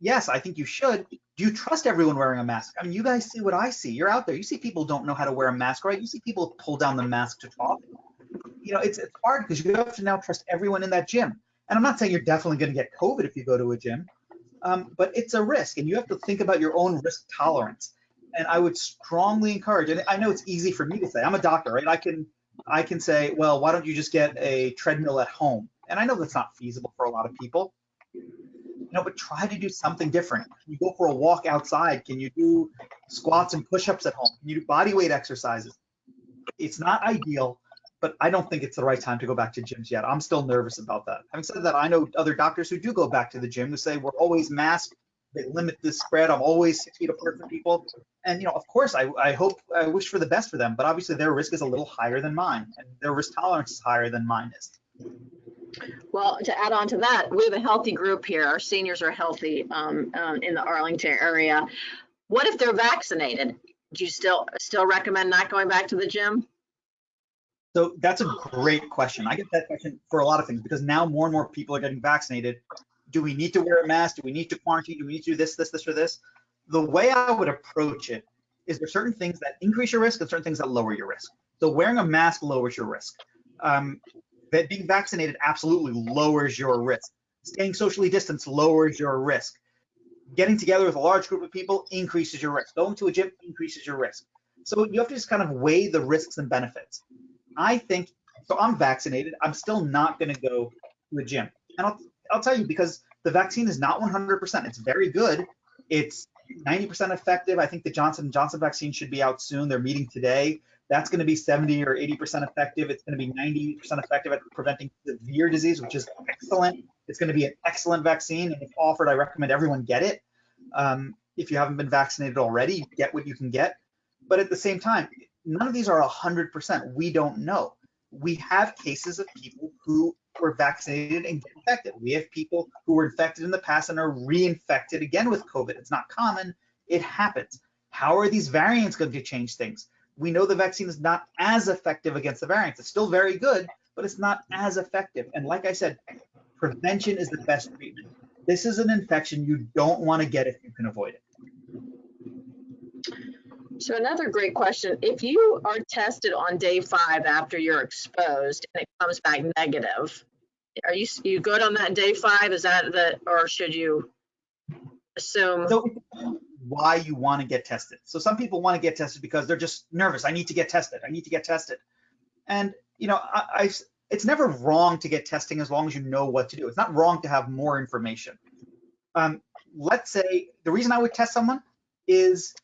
yes i think you should do you trust everyone wearing a mask? I mean you guys see what i see. You're out there. You see people don't know how to wear a mask right? You see people pull down the mask to talk. You know it's, it's hard because you have to now trust everyone in that gym. And i'm not saying you're definitely going to get covid if you go to a gym um, but it's a risk and you have to think about your own risk tolerance. And i would strongly encourage and i know it's easy for me to say i'm a doctor right? I can I can say, well, why don't you just get a treadmill at home? And I know that's not feasible for a lot of people. You know, but try to do something different. Can you go for a walk outside? Can you do squats and push-ups at home? Can you do body weight exercises? It's not ideal, but I don't think it's the right time to go back to gyms yet. I'm still nervous about that. Having said that, I know other doctors who do go back to the gym who say we're always masked. They limit the spread. I'm always six feet apart from people. And you know, of course, I, I hope I wish for the best for them, but obviously their risk is a little higher than mine, and their risk tolerance is higher than mine is. Well, to add on to that, we have a healthy group here. Our seniors are healthy um, um, in the Arlington area. What if they're vaccinated? Do you still still recommend not going back to the gym? So that's a great question. I get that question for a lot of things because now more and more people are getting vaccinated. Do we need to wear a mask? Do we need to quarantine? Do we need to do this, this, this, or this? The way I would approach it is there certain things that increase your risk and certain things that lower your risk. So wearing a mask lowers your risk. Um, that being vaccinated absolutely lowers your risk. Staying socially distanced lowers your risk. Getting together with a large group of people increases your risk. Going to a gym increases your risk. So you have to just kind of weigh the risks and benefits. I think so. I'm vaccinated. I'm still not going to go to a gym, and I'll I'll tell you because the vaccine is not 100%. It's very good. It's 90% effective. I think the Johnson & Johnson vaccine should be out soon. They're meeting today. That's going to be 70 or 80% effective. It's going to be 90% effective at preventing severe disease, which is excellent. It's going to be an excellent vaccine, and if offered, I recommend everyone get it. Um, if you haven't been vaccinated already, get what you can get. But at the same time, none of these are 100%. We don't know. We have cases of people who were vaccinated and get infected. We have people who were infected in the past and are reinfected again with COVID. It's not common, it happens. How are these variants going to change things? We know the vaccine is not as effective against the variants. It's still very good, but it's not as effective. And like I said, prevention is the best treatment. This is an infection you don't want to get if you can avoid it. So another great question, if you are tested on day five after you're exposed and it comes back negative, are you, you good on that day five? Is that the, or should you assume? So why you want to get tested. So some people want to get tested because they're just nervous. I need to get tested. I need to get tested. And you know, I, I it's never wrong to get testing as long as you know what to do. It's not wrong to have more information. Um, let's say the reason I would test someone is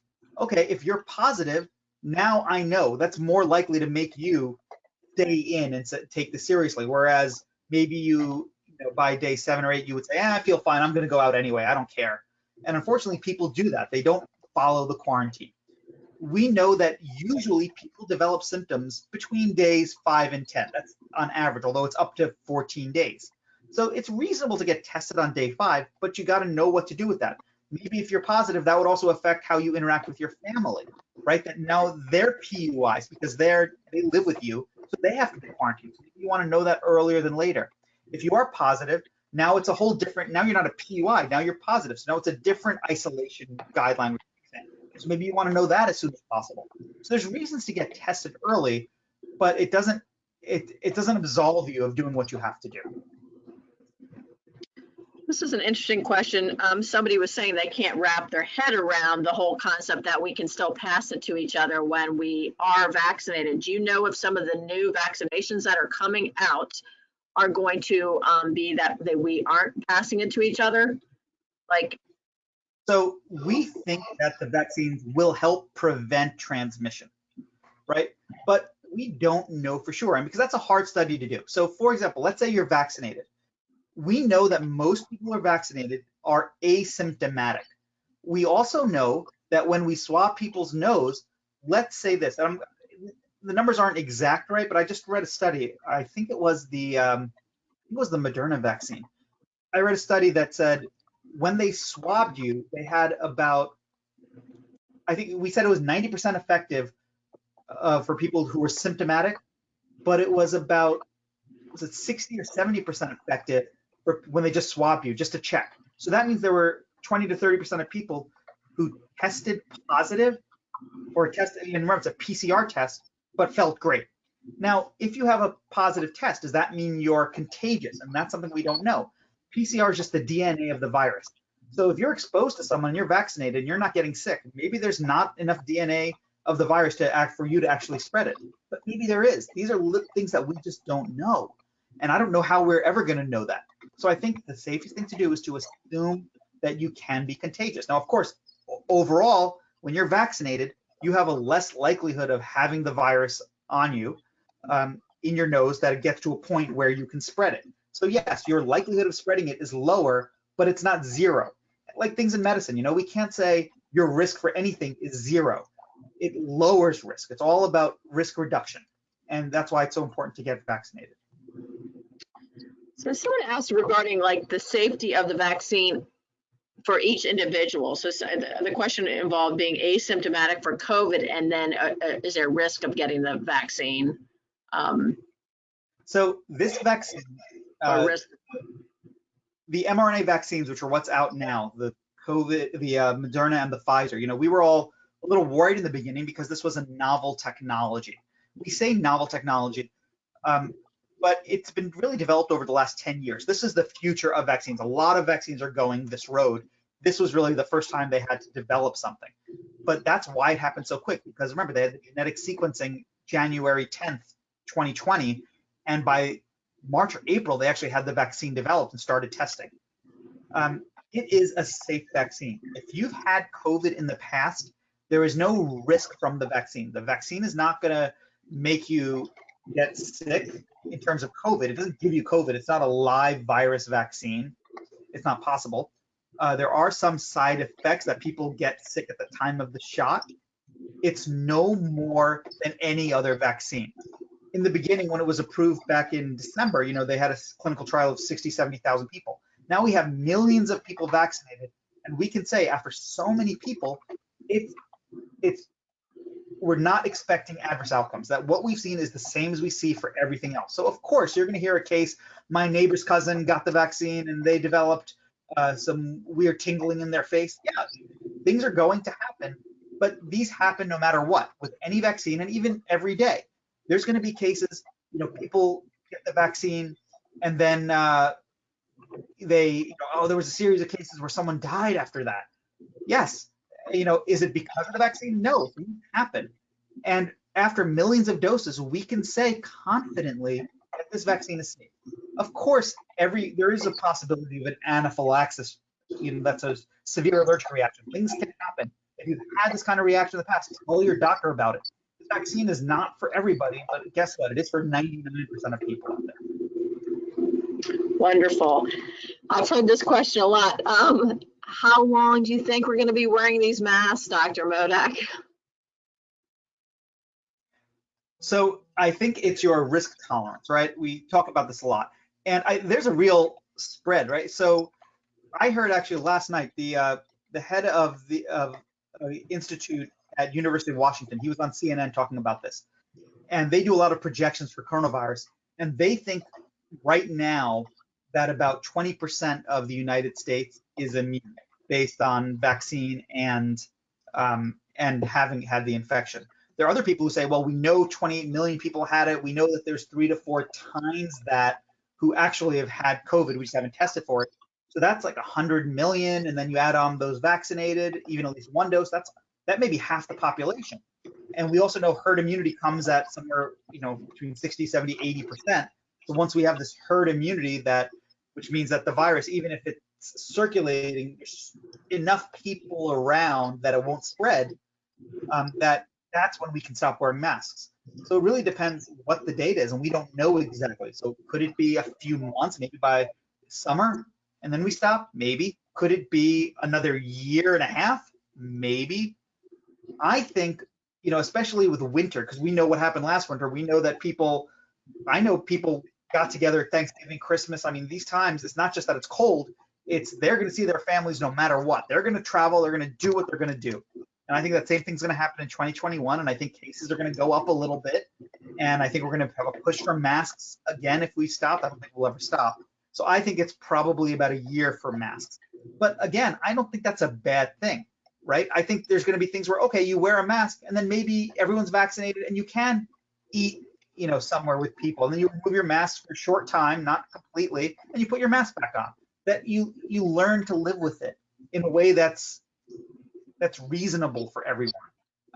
okay, if you're positive, now I know that's more likely to make you stay in and take this seriously. Whereas maybe you, you know, by day seven or eight, you would say, eh, I feel fine. I'm going to go out anyway. I don't care. And unfortunately, people do that. They don't follow the quarantine. We know that usually people develop symptoms between days five and 10. That's on average, although it's up to 14 days. So it's reasonable to get tested on day five, but you got to know what to do with that maybe if you're positive, that would also affect how you interact with your family, right? That now they're PUIs because they're they live with you, so they have to be quarantined. You want to know that earlier than later. If you are positive, now it's a whole different. Now you're not a PUI. Now you're positive. So now it's a different isolation guideline. So maybe you want to know that as soon as possible. So there's reasons to get tested early, but it doesn't it it doesn't absolve you of doing what you have to do. This is an interesting question. Um, somebody was saying they can't wrap their head around the whole concept that we can still pass it to each other when we are vaccinated. Do you know if some of the new vaccinations that are coming out are going to um, be that, that we aren't passing it to each other? Like, so we think that the vaccines will help prevent transmission, right? But we don't know for sure, and because that's a hard study to do. So, for example, let's say you're vaccinated we know that most people are vaccinated are asymptomatic. We also know that when we swab people's nose, let's say this, I'm, the numbers aren't exact right, but I just read a study. I think it was the um, it was the Moderna vaccine. I read a study that said when they swabbed you, they had about I think we said it was 90% effective uh, for people who were symptomatic, but it was about was it 60 or 70% effective when they just swab you just to check. So that means there were 20 to 30% of people who tested positive or tested, and remember it's a PCR test, but felt great. Now, if you have a positive test, does that mean you're contagious? And that's something we don't know. PCR is just the DNA of the virus. So if you're exposed to someone you're vaccinated and you're not getting sick, maybe there's not enough DNA of the virus to act for you to actually spread it. But maybe there is. These are things that we just don't know. And I don't know how we're ever going to know that. So I think the safest thing to do is to assume that you can be contagious. Now, of course, overall, when you're vaccinated, you have a less likelihood of having the virus on you um, in your nose that it gets to a point where you can spread it. So yes, your likelihood of spreading it is lower, but it's not zero. Like things in medicine, you know, we can't say your risk for anything is zero. It lowers risk. It's all about risk reduction. And that's why it's so important to get vaccinated. So someone asked regarding like the safety of the vaccine for each individual. So so the the question involved being asymptomatic for COVID and then uh, uh, is there a risk of getting the vaccine? um, So this vaccine, uh, the mRNA vaccines, which are what's out now, the COVID, the uh, Moderna and the Pfizer, you know, we were all a little worried in the beginning because this was a novel technology. We say novel technology, um, but it's been really developed over the last 10 years. This is the future of vaccines. A lot of vaccines are going this road. This was really the first time they had to develop something. But that's why it happened so quick because remember, they had the genetic sequencing January 10th, 2020. And by March or April, they actually had the vaccine developed and started testing. Um, it is a safe vaccine. If you've had COVID in the past, there is no risk from the vaccine. The vaccine is not going to make you get sick in terms of COVID. It doesn't give you COVID. It's not a live virus vaccine. It's not possible. Uh, there are some side effects that people get sick at the time of the shot. It's no more than any other vaccine in the beginning when it was approved back in December, you know, they had a clinical trial of 60, 70,000 people. Now we have millions of people vaccinated and we can say after so many people, it's it's we're not expecting adverse outcomes. That what we've seen is the same as we see for everything else. So of course you're going to hear a case. My neighbor's cousin got the vaccine and they developed uh, some weird tingling in their face. Yeah, things are going to happen, but these happen no matter what with any vaccine and even every day there's going to be cases, you know, people get the vaccine and then uh, they, you know, oh, there was a series of cases where someone died after that. Yes. You know, is it because of the vaccine? No, it happen. And after millions of doses, we can say confidently that this vaccine is safe. Of course, every there is a possibility of an anaphylaxis. You know, that's a severe allergic reaction. Things can happen. If you've had this kind of reaction in the past, tell your doctor about it this vaccine is not for everybody, but guess what? It is for 99% of people out there. wonderful. I've heard this question a lot. Um, how long do you think we're going to be wearing these masks, Dr. Modak? So I think it's your risk tolerance, right? We talk about this a lot, and I, there's a real spread, right? So I heard actually last night the uh, the head of the of uh, institute at University of Washington. He was on CNN talking about this, and they do a lot of projections for coronavirus, and they think right now that about 20% of the United States is immune based on vaccine and um, and having had the infection. There are other people who say, well, we know 28 million people had it. We know that there's three to four times that who actually have had COVID. We just haven't tested for it. So that's like 100 million, and then you add on those vaccinated, even at least one dose. That's that may be half the population. And we also know herd immunity comes at somewhere, you know, between 60, 70, 80%. So once we have this herd immunity that, which means that the virus, even if it's circulating, enough people around that it won't spread, um, that that's when we can stop wearing masks. So it really depends what the data is, and we don't know exactly. So could it be a few months, maybe by summer, and then we stop? Maybe. Could it be another year and a half? Maybe. I think, you know, especially with winter, because we know what happened last winter. We know that people, I know people got together Thanksgiving, Christmas. I mean, these times, it's not just that it's cold, it's they're going to see their families no matter what. They're going to travel, they're going to do what they're going to do. And I think that same thing's going to happen in 2021. And I think cases are going to go up a little bit. And I think we're going to have a push for masks again if we stop. I don't think we'll ever stop. So I think it's probably about a year for masks. But again, I don't think that's a bad thing, right? I think there's going to be things where, okay, you wear a mask and then maybe everyone's vaccinated and you can eat, you know, somewhere with people. And then you remove your mask for a short time, not completely, and you put your mask back on. That you you learn to live with it in a way that's that's reasonable for everyone.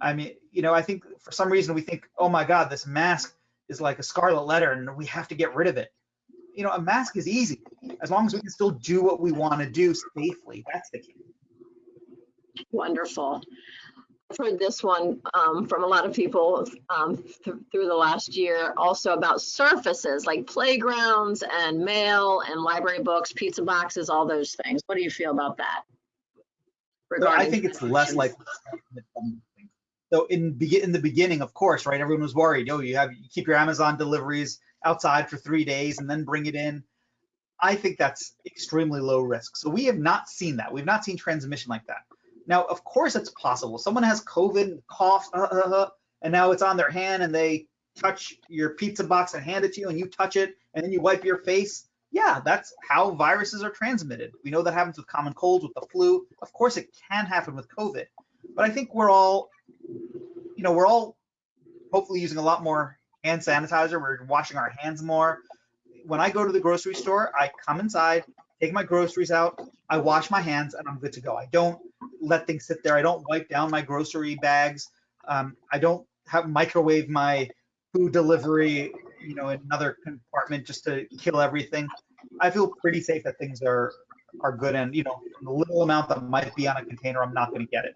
I mean, you know, I think for some reason we think, oh my God, this mask is like a scarlet letter and we have to get rid of it. You know, a mask is easy as long as we can still do what we want to do safely. That's the key. Wonderful. I've heard this one um, from a lot of people um, th- through the last year, also about surfaces like playgrounds and mail and library books, pizza boxes, all those things. What do you feel about that? So I think it's less like. So in begin in the beginning, of course, right? Everyone was worried. Oh, you have you keep your Amazon deliveries outside for three days and then bring it in. I think that's extremely low risk. So we have not seen that. We've not seen transmission like that. Now, of course, it's possible. Someone has COVID, cough, uh, uh, uh, and now it's on their hand, and they touch your pizza box and hand it to you, and you touch it, and then you wipe your face. Yeah, that's how viruses are transmitted. We know that happens with common colds, with the flu. Of course, it can happen with COVID. But I think we're all, you know, we're all hopefully using a lot more hand sanitizer. We're washing our hands more. When I go to the grocery store, I come inside, take my groceries out, I wash my hands, and I'm good to go. I don't let things sit there. I don't wipe down my grocery bags. Um, I don't have microwave my food delivery, you know, in another compartment just to kill everything. I feel pretty safe that things are are good, and you know, the little amount that might be on a container, I'm not going to get it.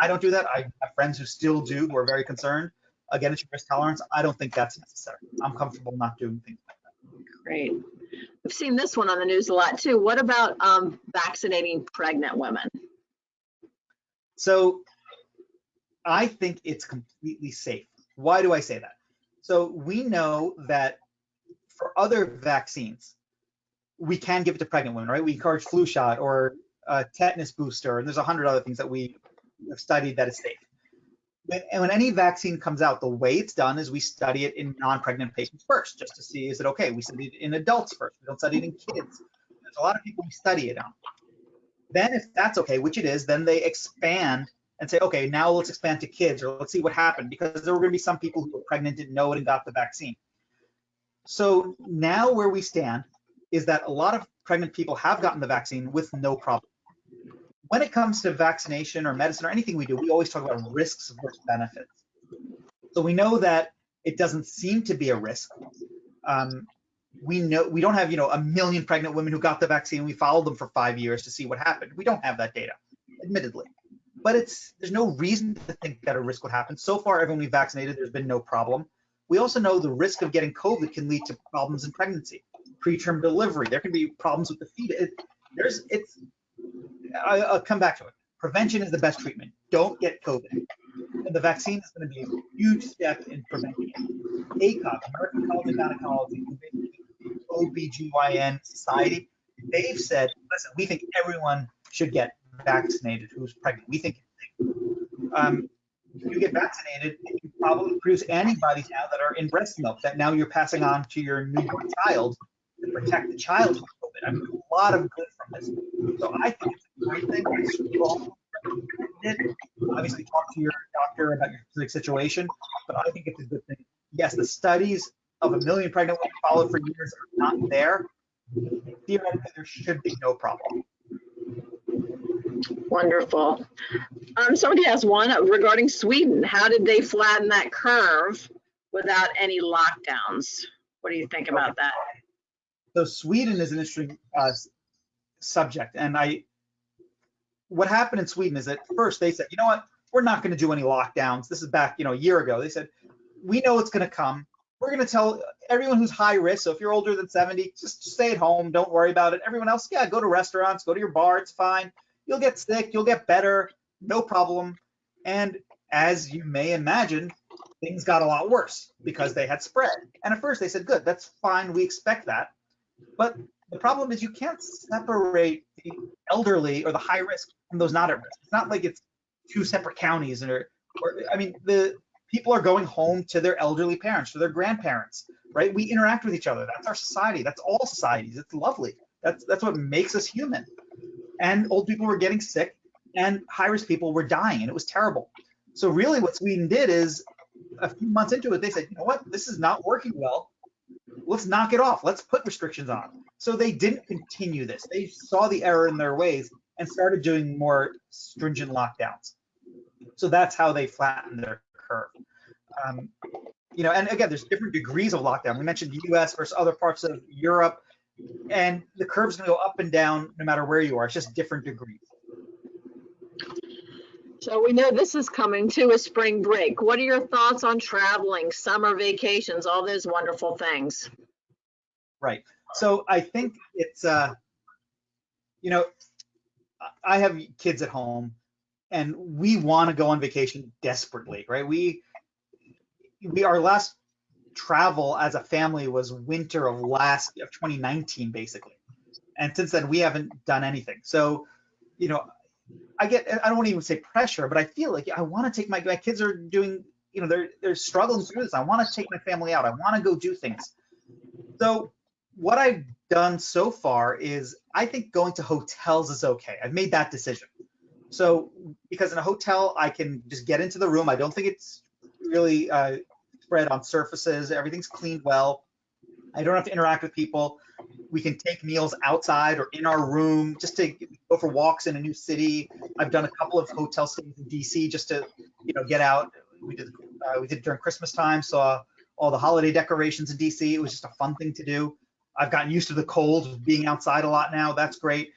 I don't do that. I have friends who still do, who are very concerned. Again, it's your risk tolerance. I don't think that's necessary. I'm comfortable not doing things. Like that great. We've seen this one on the news a lot too. What about um, vaccinating pregnant women? So I think it's completely safe. Why do I say that? So we know that for other vaccines, we can give it to pregnant women, right? We encourage flu shot or a tetanus booster, and there's a hundred other things that we have studied that is safe. And when any vaccine comes out, the way it's done is we study it in non-pregnant patients first, just to see is it okay. We study it in adults first. We don't study it in kids. There's a lot of people we study it on. Then if that's okay, which it is, then they expand and say, okay, now let's expand to kids or let's see what happened because there were going to be some people who were pregnant, didn't know it and got the vaccine. So now where we stand is that a lot of pregnant people have gotten the vaccine with no problem. When it comes to vaccination or medicine or anything we do, we always talk about risks versus benefits. So we know that it doesn't seem to be a risk. Um, we know we don't have you know a million pregnant women who got the vaccine. We followed them for five years to see what happened. We don't have that data, admittedly but it's there's no reason to think that a risk would happen. So far, everyone we vaccinated, there's been no problem. We also know the risk of getting COVID can lead to problems in pregnancy, preterm delivery. There can be problems with the fetus. It, there's it's. I, I'll come back to it. Prevention is the best treatment. Don't get COVID. And the vaccine is going to be a huge step in preventing it. ACOG, American College of Gynecology, OBGYN Society, they've said, listen, we think everyone should get vaccinated who's pregnant. We think um, you get vaccinated, you probably produce antibodies now that are in breast milk that now you're passing on to your newborn child to protect the child from COVID. I mean, a lot of good from this. So I think it's a great thing. Obviously, talk to your doctor about your specific situation, but I think it's a good thing. Yes, the studies of a million pregnant women followed for years are not there. Theoretically, there should be no problem. Wonderful. Um, somebody has one regarding Sweden. How did they flatten that curve without any lockdowns? What do you think about that? So Sweden is an interesting uh, subject, and I, what happened in Sweden is that first they said, you know what, we're not going to do any lockdowns. This is back, you know, a year ago. They said, we know it's going to come. We're going to tell everyone who's high risk. So if you're older than 70, just stay at home. Don't worry about it. Everyone else, yeah, go to restaurants, go to your bar. It's fine. You'll get sick. You'll get better. No problem. And as you may imagine, things got a lot worse because they had spread. And at first they said, good, that's fine. We expect that. But the problem is you can't separate the elderly or the high risk from those not at risk. It's not like it's two separate counties or, or I mean, the people are going home to their elderly parents, to their grandparents, right? We interact with each other. That's our society. That's all societies. It's lovely. That's that's what makes us human. And old people were getting sick and high risk people were dying and it was terrible. So really what Sweden did is a few months into it, they said, you know what, this is not working well. Let's knock it off. Let's put restrictions on. So they didn't continue this. They saw the error in their ways and started doing more stringent lockdowns. So that's how they flattened their curve. Um, you know, and again, there's different degrees of lockdown. We mentioned the US versus other parts of Europe, and the curve's gonna go up and down no matter where you are. It's just different degrees. So we know this is coming to a spring break. What are your thoughts on traveling, summer vacations, all those wonderful things? Right. So I think it's, uh, you know, I have kids at home and we want to go on vacation desperately, right? We, we, our last travel as a family was winter of last, of 2019, basically. And since then, we haven't done anything. So, you know, I get, I don't even say pressure, but I feel like I want to take my, my kids are doing, you know, they're, they're struggling through this. I want to take my family out. I want to go do things. So what I've done so far is I think going to hotels is okay. I've made that decision. So because in a hotel, I can just get into the room. I don't think it's really uh, spread on surfaces. Everything's cleaned well. I don't have to interact with people. We can take meals outside or in our room just to go for walks in a new city. I've done a couple of hotel stays in DC just to, you know, get out. We did uh, we did during Christmas time. Saw all the holiday decorations in DC. It was just a fun thing to do. I've gotten used to the cold being outside a lot now. That's great.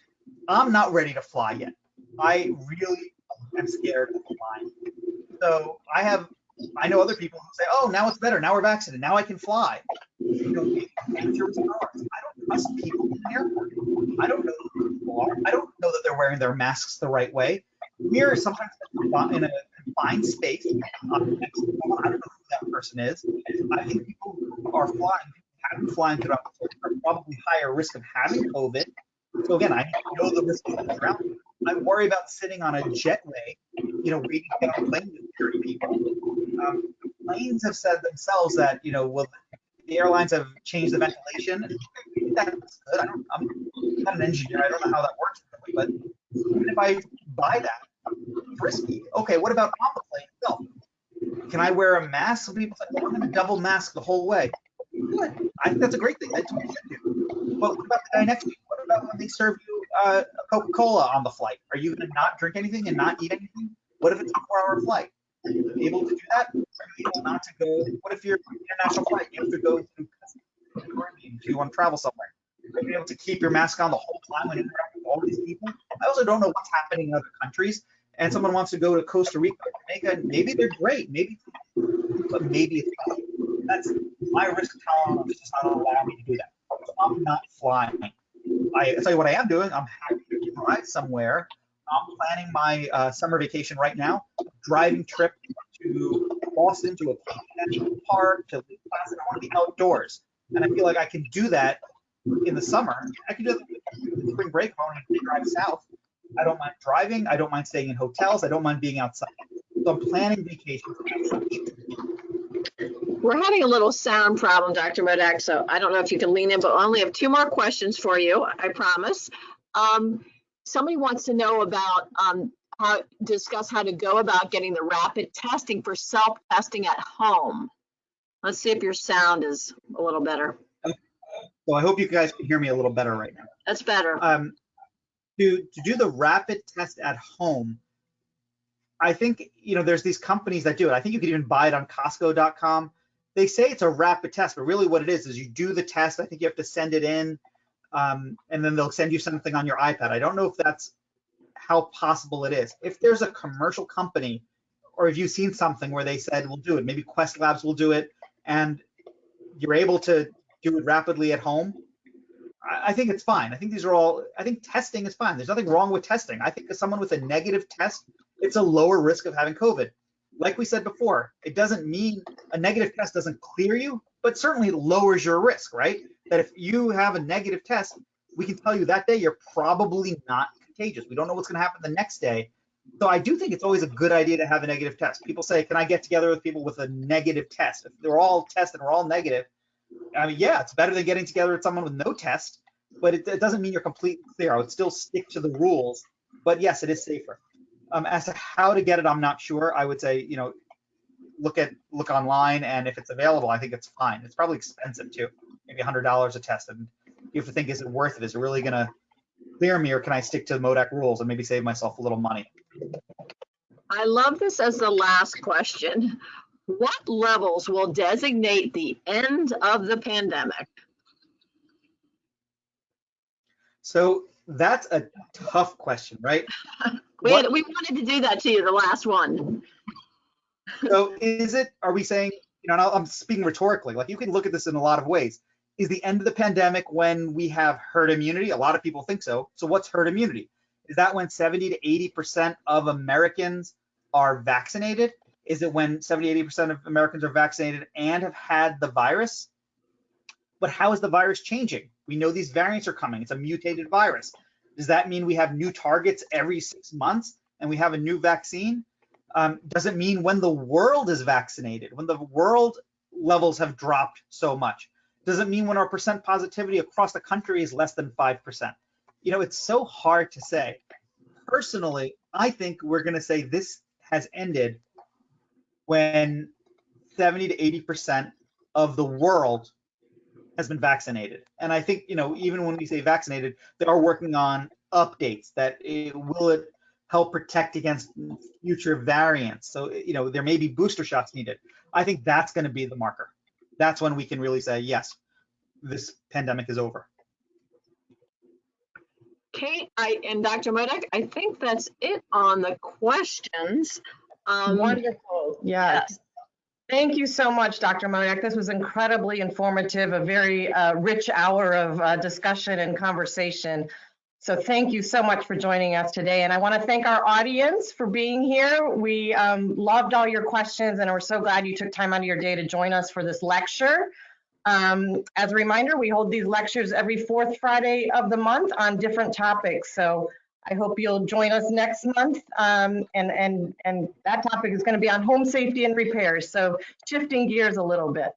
I'm not ready to fly yet. I really am scared of flying. So I have, I know other people who say, oh, now it's better. Now we're vaccinated. Now I can fly. You know, I don't trust people in the airport. I don't know who people are. I don't know that they're wearing their masks the right way. We're sometimes in a confined space. I don't know who that person is. I think people who are flying have been flying throughout the are probably higher risk of having COVID. So again, I know the risk of around. I worry about sitting on a jetway, you know, reading to get on a plane with 30 people. Um, planes have said themselves that, you know, well, the airlines have changed the ventilation. That's good. I don't, I'm not an engineer. I don't know how that works, really, but even if I buy that, risky. Okay, what about on the plane itself? Can I wear a mask? Some people say, well, I'm going to double mask the whole way. Good. I think that's a great thing. That's what you should do. But what about the guy next to you? What about when they serve you uh, Coca-Cola on the flight? Are you going to not drink anything and not eat anything? What if it's a four-hour flight? Are you able to do that? Are you able not to go? What if you're international flight? You have to go to Caribbean if you want to travel somewhere. Are you able to keep your mask on the whole time when interacting with all these people? I also don't know what's happening in other countries. And someone wants to go to Costa Rica, Jamaica, maybe they're great, maybe, but maybe it's not. That's my risk tolerance does not allow me to do that. So I'm not flying. I tell you what I am doing. I'm happy to drive somewhere. I'm planning my uh, summer vacation right now. Driving trip to Boston to a national park to Lake Placid. I want to be outdoors, and I feel like I can do that in the summer. I can do the spring break if I want to drive south. I don't mind driving. I don't mind staying in hotels. I don't mind being outside. So I'm planning vacations. We're having a little sound problem, Dr. Modak, so I don't know if you can lean in, but I only have two more questions for you, I promise. Um, somebody wants to know about um, how discuss how to go about getting the rapid testing for self-testing at home. Let's see if your sound is a little better. So I hope you guys can hear me a little better right now. That's better. Um, to, to do the rapid test at home, I think, you know, there's these companies that do it. I think you could even buy it on Costco.com. They say it's a rapid test, but really what it is is you do the test. I think you have to send it in, um, and then they'll send you something on your iPad. I don't know if that's how possible it is. If there's a commercial company, or if you've seen something where they said we'll do it, maybe Quest Labs will do it, and you're able to do it rapidly at home, I think it's fine. I think these are all, I think testing is fine. There's nothing wrong with testing. I think someone with a negative test, it's a lower risk of having COVID. Like we said before, it doesn't mean a negative test doesn't clear you, but certainly lowers your risk, right? That if you have a negative test, we can tell you that day you're probably not contagious. We don't know what's going to happen the next day. So I do think it's always a good idea to have a negative test. People say, can I get together with people with a negative test? If they're all tested, and we're all negative, I mean, yeah, it's better than getting together with someone with no test, but it, it doesn't mean you're completely clear. I would still stick to the rules, but yes, it is safer. Um, as to how to get it, I'm not sure. I would say, you know, look at look online, and if it's available, I think it's fine. It's probably expensive too, maybe $100 a test, and you have to think, is it worth it? Is it really gonna clear me, or can I stick to the Modak rules and maybe save myself a little money? I love this as the last question. What levels will designate the end of the pandemic? So that's a tough question, right? We, had, we wanted to do that to you, the last one. So is it, are we saying, you know, I'm speaking rhetorically, like you can look at this in a lot of ways. Is the end of the pandemic when we have herd immunity? A lot of people think so. So what's herd immunity? Is that when 70 to 80% of Americans are vaccinated? Is it when 70, 80% of Americans are vaccinated and have had the virus? But how is the virus changing? We know these variants are coming. It's a mutated virus. Does that mean we have new targets every six months and we have a new vaccine? um, doesn't mean when the world is vaccinated, when the world levels have dropped so much. Doesn't mean when our percent positivity across the country is less than 5%. You know, it's so hard to say. Personally, I think we're going to say this has ended when 70 to 80% of the world has been vaccinated. And I think, you know, even when we say vaccinated, they are working on updates that it, will it help protect against future variants. So, you know, there may be booster shots needed. I think that's going to be the marker. That's when we can really say, yes, this pandemic is over. Kate, I, and Dr. Modak, I think that's it on the questions. Um, Wonderful, yes. Thank you so much, Dr. Modak. This was incredibly informative, a very uh, rich hour of uh, discussion and conversation. So thank you so much for joining us today. And I want to thank our audience for being here. We um, loved all your questions and we're so glad you took time out of your day to join us for this lecture. Um, As a reminder, we hold these lectures every fourth Friday of the month on different topics. So I hope you'll join us next month. Um, and, and, and that topic is going to be on home safety and repairs. So shifting gears a little bit.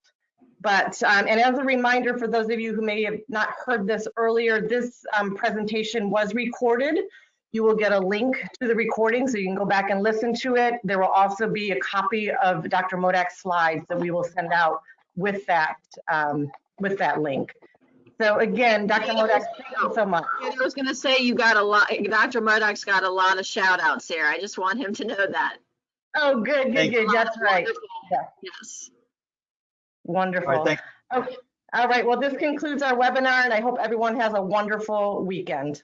But, um, and as a reminder for those of you who may have not heard this earlier, this um, presentation was recorded. You will get a link to the recording so you can go back and listen to it. There will also be a copy of Dr. Modak's slides that we will send out with that, um, with that link. So again, Dr. Modak, thank you so much. I was gonna say you got a lot, Dr. Modak's got a lot of shout outs here. I just want him to know that. Oh, good, good, Thank good. That's right. Yeah. Yes. All right, Wonderful. thank Okay. All right, well, this concludes our webinar and I hope everyone has a wonderful weekend.